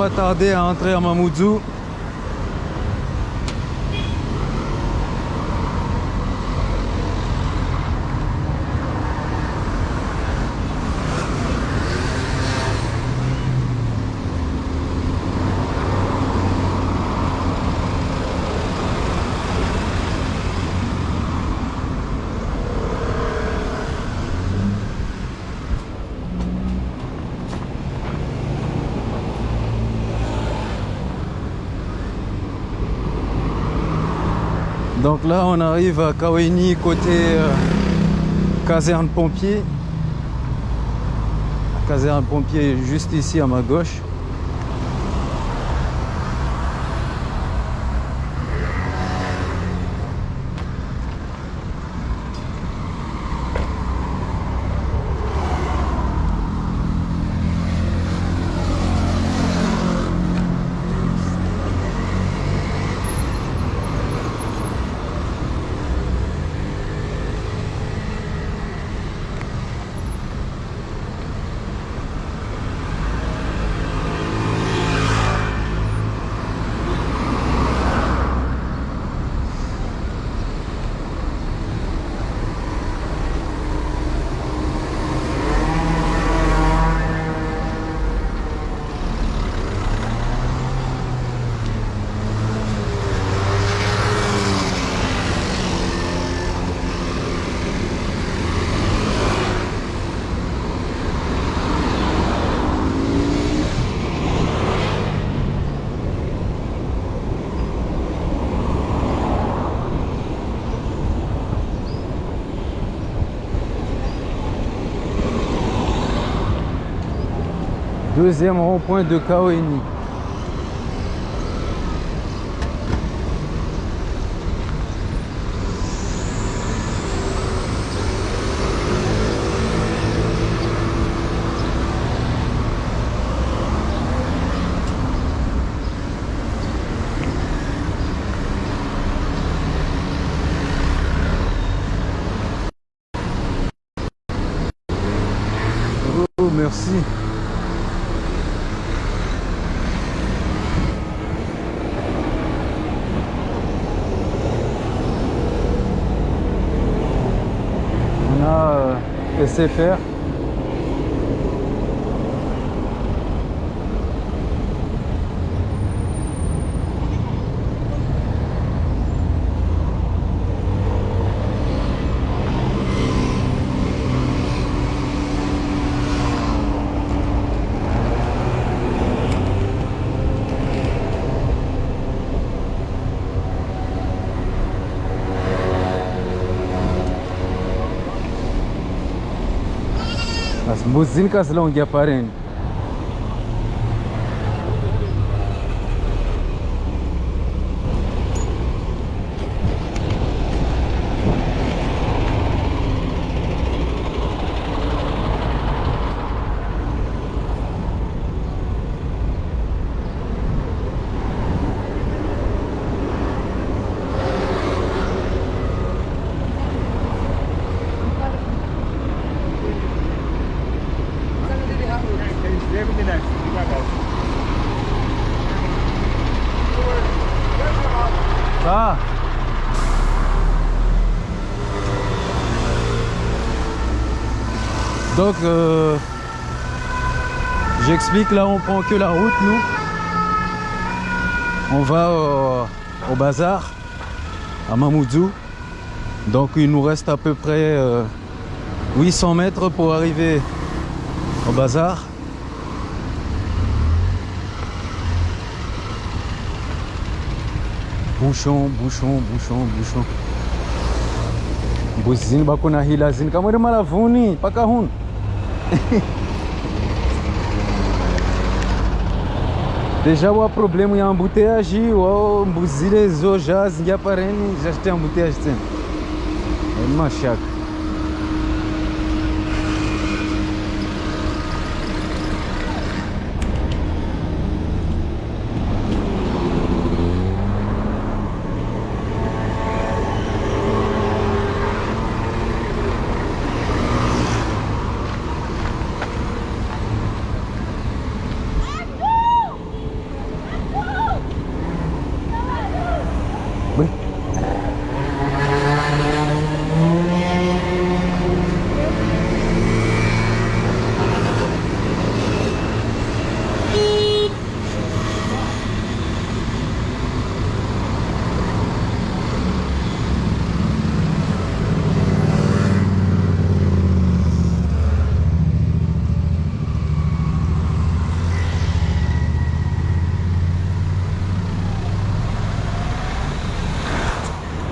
Pas tarder à entrer à Mamoudzou. Donc là, on arrive à Kaweni côté euh, caserne pompier. La caserne pompier est juste ici à ma gauche. Deuxième rond-point de Kaweni. Oh, merci. On a euh, SFR. bu zinkasla unga parin là on prend que la route, nous. On va au, bazar, à Mamoudzou. Donc il nous reste à peu près euh, 800 mètres pour arriver au bazar. Bouchon, bouchon, bouchon, bouchon. Buzini bako na hilazini kama ile malavuni paka Deja o problema em ambuteagem, o buzires ou se e aparem, já tem ambuteagem. É uma chaca.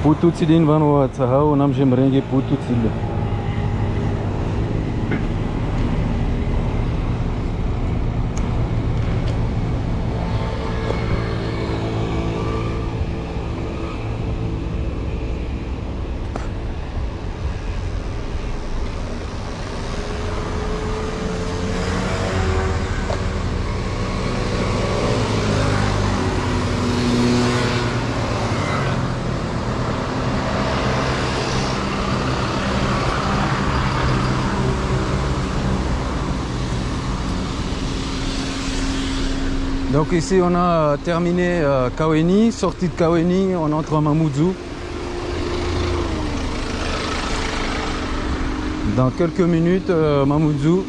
putu țilin vanu a țahau n-am jem renge putu țilin Donc ici on a terminé euh, Kaweni, sortie de Kaweni, on entre à Mamoudzou. Dans quelques minutes, euh, Mamoudzou.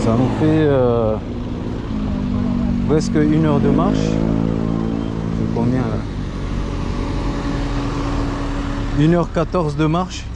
Ça nous fait euh, presque une heure de marche. C'est combien là 1h14 de marche.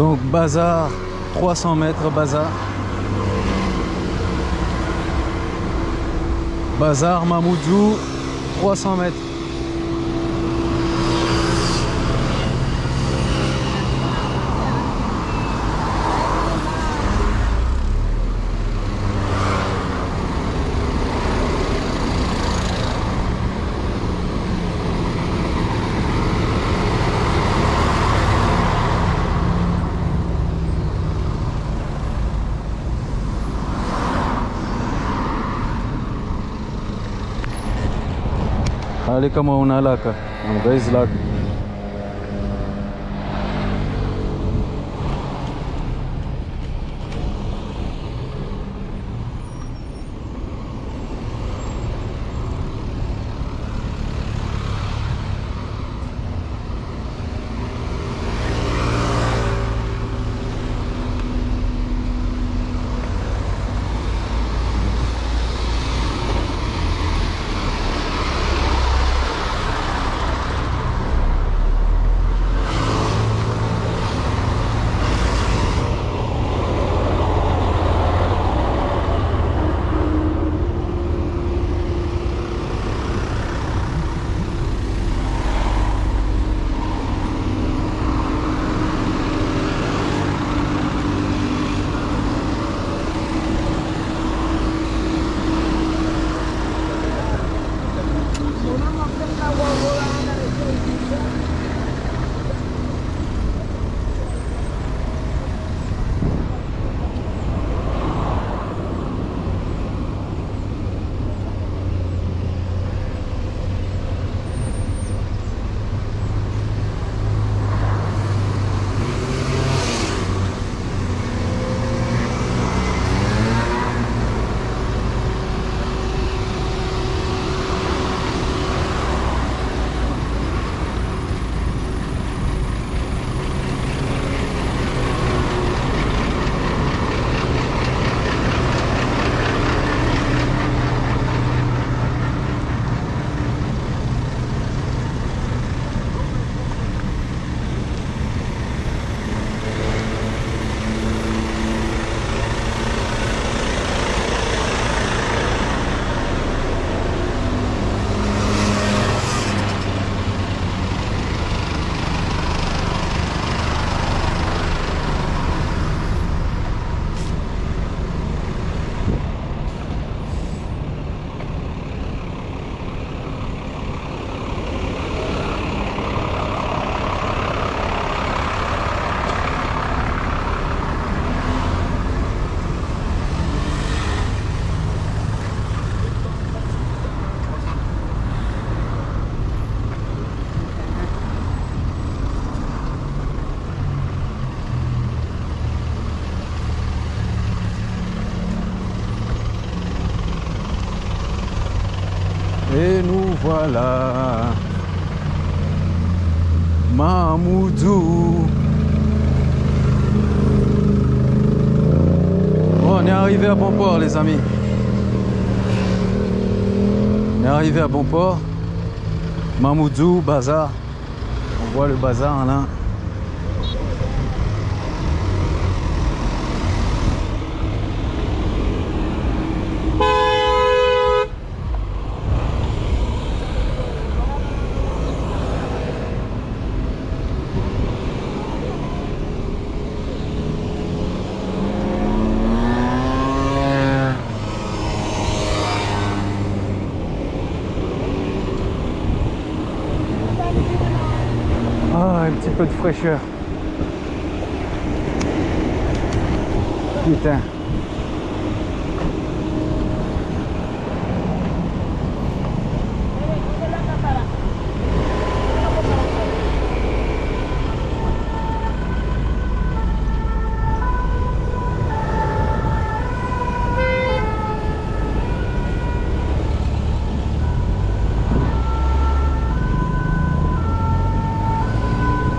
Donc bazar, 300 mètres bazar. Bazar Mamoudzou, 300 mètres. عليكم ونالاك I'm guys lot voilà. Mamoudou. Bon, on est arrivé à bon port, les amis. On est arrivé à bon port. Mamoudou, bazar. On voit le bazar là. Ah, un petit peu de fraîcheur. Putain.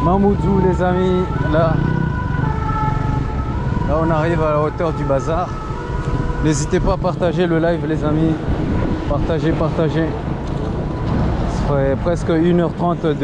Mamoudou amis, là, là on arrive à la hauteur du bazar. N'hésitez pas à partager le live les amis, partagez, partagez. Ça ferait presque 1h30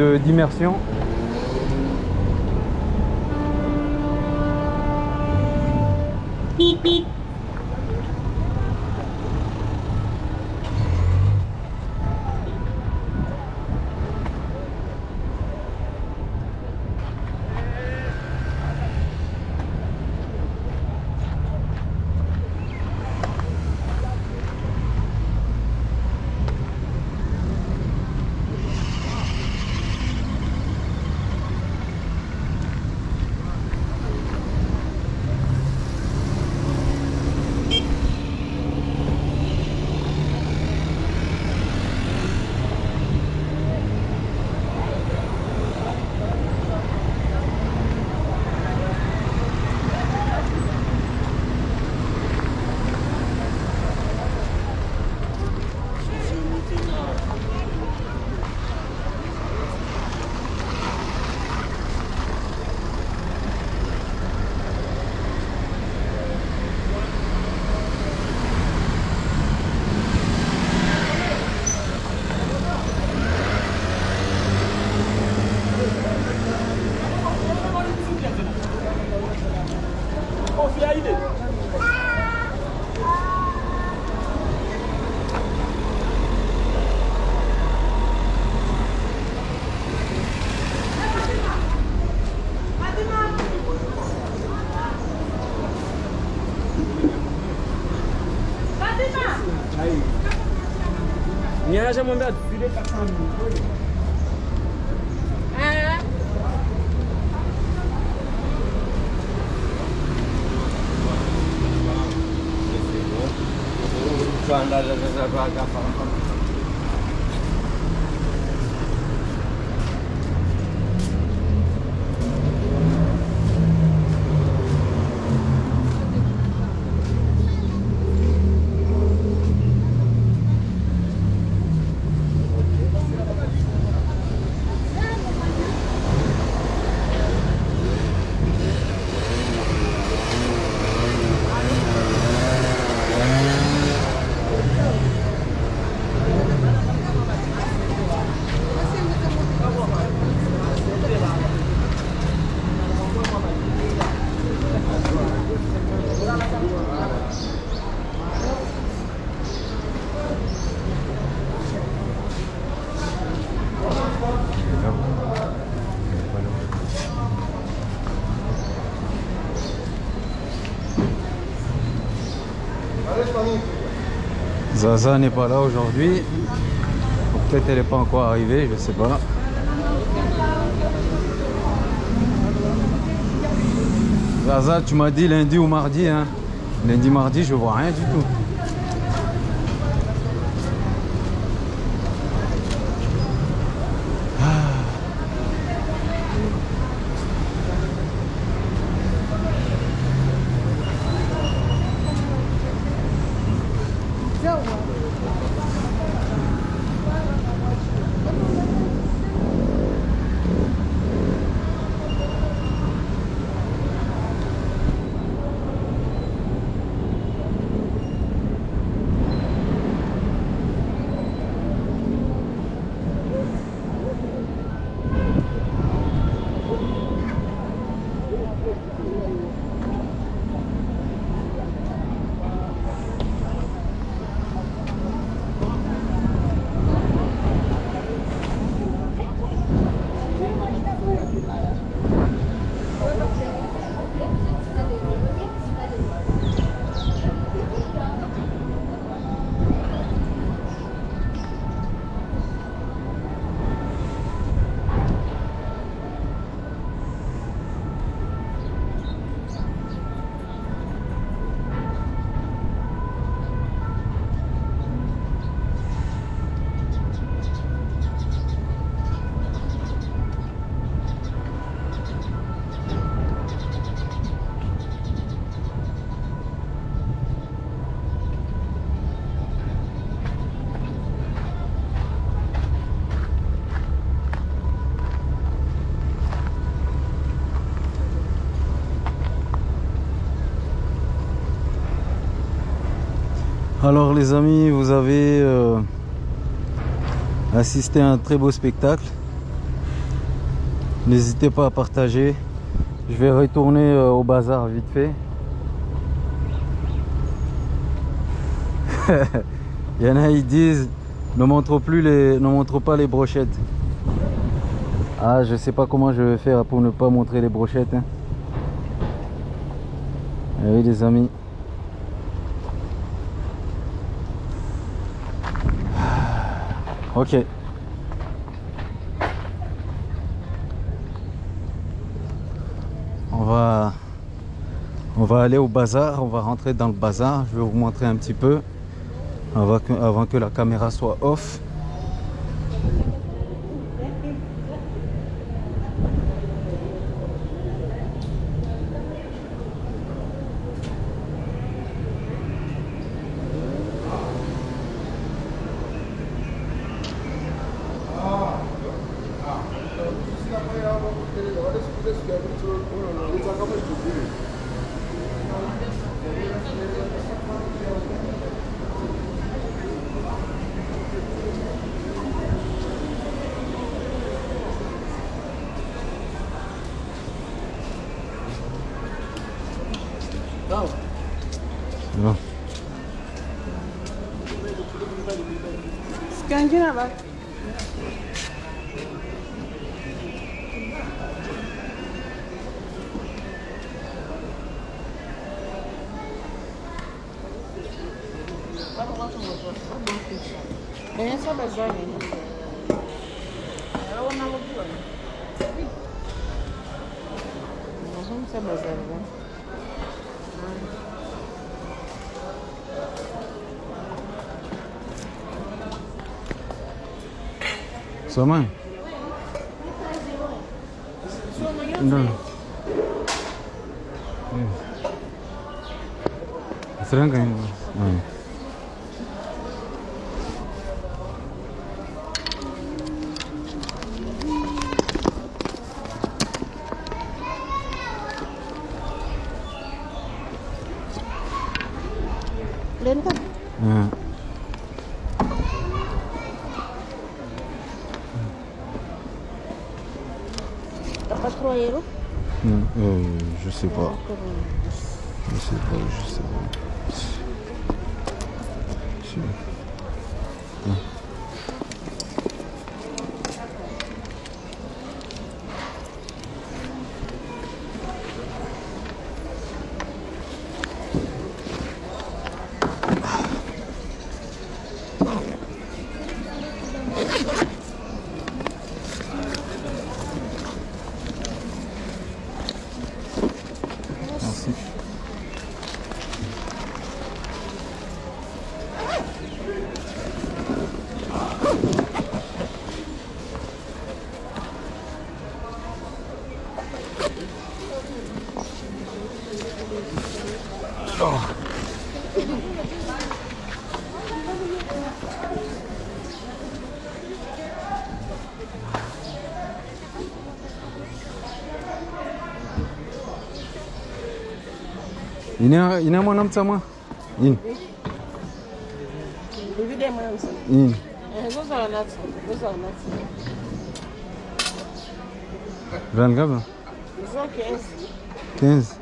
大家明白。Zaza n'est pas là aujourd'hui. Ou Peut-être elle n'est pas encore arrivée, je sais pas. Zaza, tu m'as dit lundi ou mardi. Hein. Lundi, mardi, je vois rien du tout. 我。Alors les amis, vous avez euh, assisté à un très beau spectacle. N'hésitez pas à partager. Je vais retourner euh, au bazar vite fait. Il y en a, ils disent ne montre plus les, ne montre pas les brochettes. Ah, je sais pas comment je vais faire pour ne pas montrer les brochettes. hein. Eh oui, les amis. Ok. On va, aller au bazar, on va rentrer dans le bazar. Je vais vous montrer un petit peu avant que la caméra soit off. Gangina bak. Ben só bezoin. Eu não vou. Nós vamos ser bezoin, né? Sama? Non. Serangga ini. Hmm. Goza wanati. Goza wanati. Ran gaba? Goza kiasi. 15.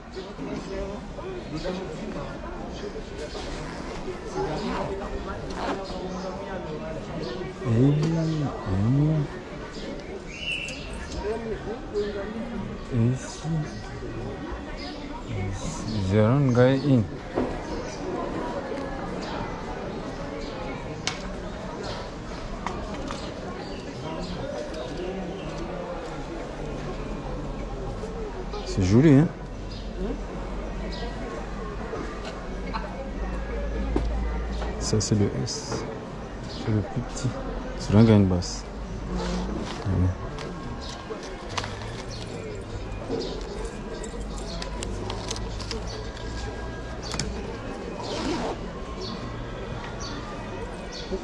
Eh, eh. Ici. C'est joli, hein Ça, c'est le S. C'est le plus petit. C'est il y a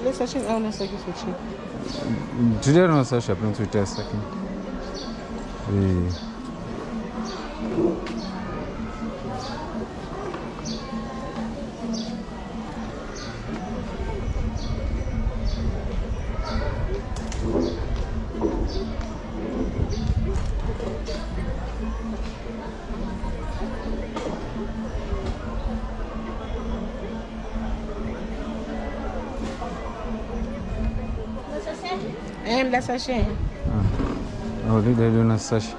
Mesajin auna sake sosai. Jidiyar na sashi abin su ta sakin. Eh. Sachet. Ah, na sashi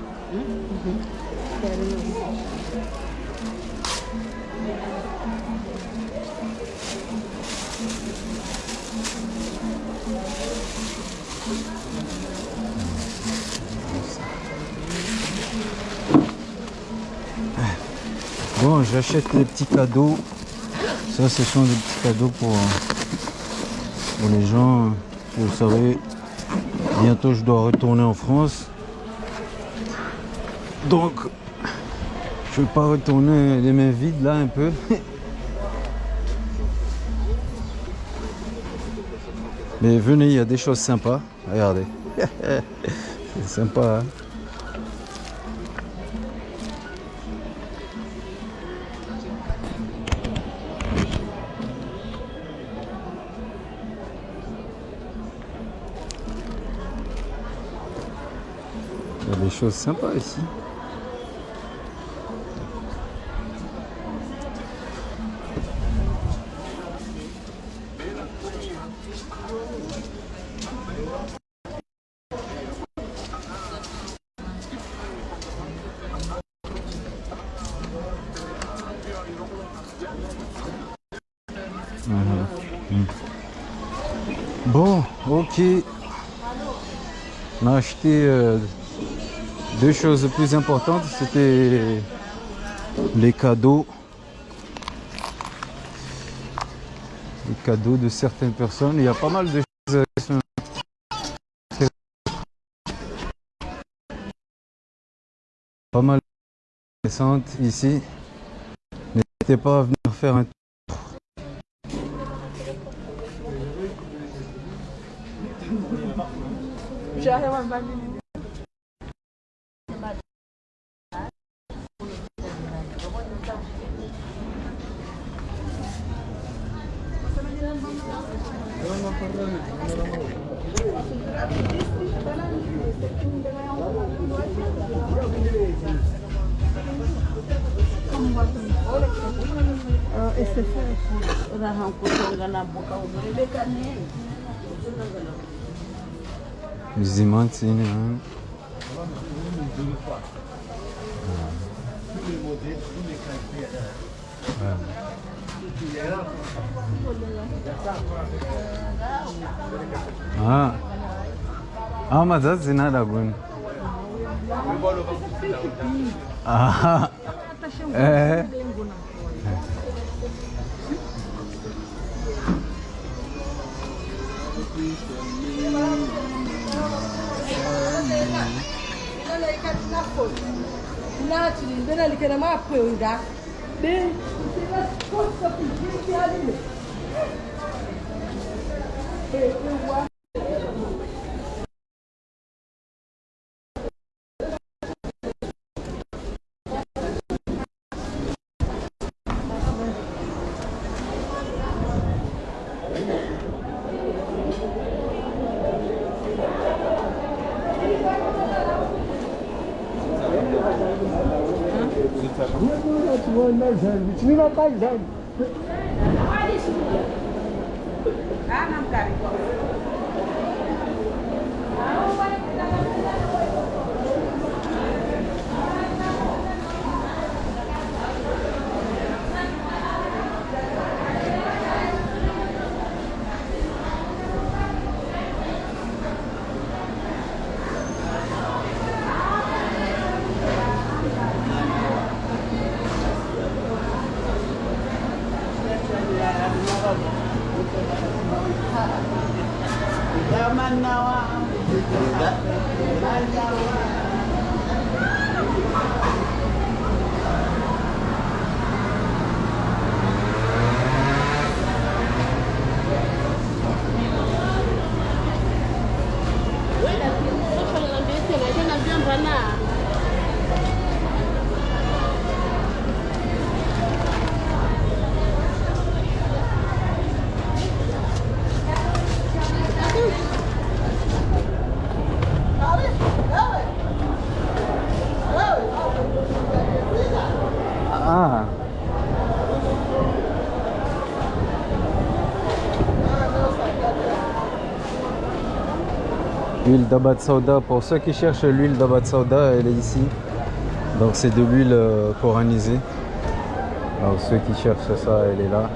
Bon, j'achète les petits cadeaux. Ça, ce sont des petits cadeaux pour, pour les gens. Vous savez, bientôt je dois retourner en France. Donc, je vais pas retourner les mains vides là un peu. Mais venez, il y a des choses sympas. Regardez. C'est sympa. hein. Il y a des choses sympas ici. Voilà. Mm. Bon, ok. Deux choses plus importantes, c'était les cadeaux. Les cadeaux de certaines personnes. Il y a pas mal de choses euh, qui sont pas mal intéressantes ici. N'hésitez pas à venir faire un Esse foi o o Ah. Ah. Ah, mas that's in Aragon. Ah. É. Naturally, then I can map with that. Força pedir que há de mim. paisagem. D'Abad Sauda, pour ceux qui cherchent l'huile d'Abad Sauda, elle est ici. Donc c'est de l'huile euh, coranisée. Alors ceux qui cherchent ça, elle est là.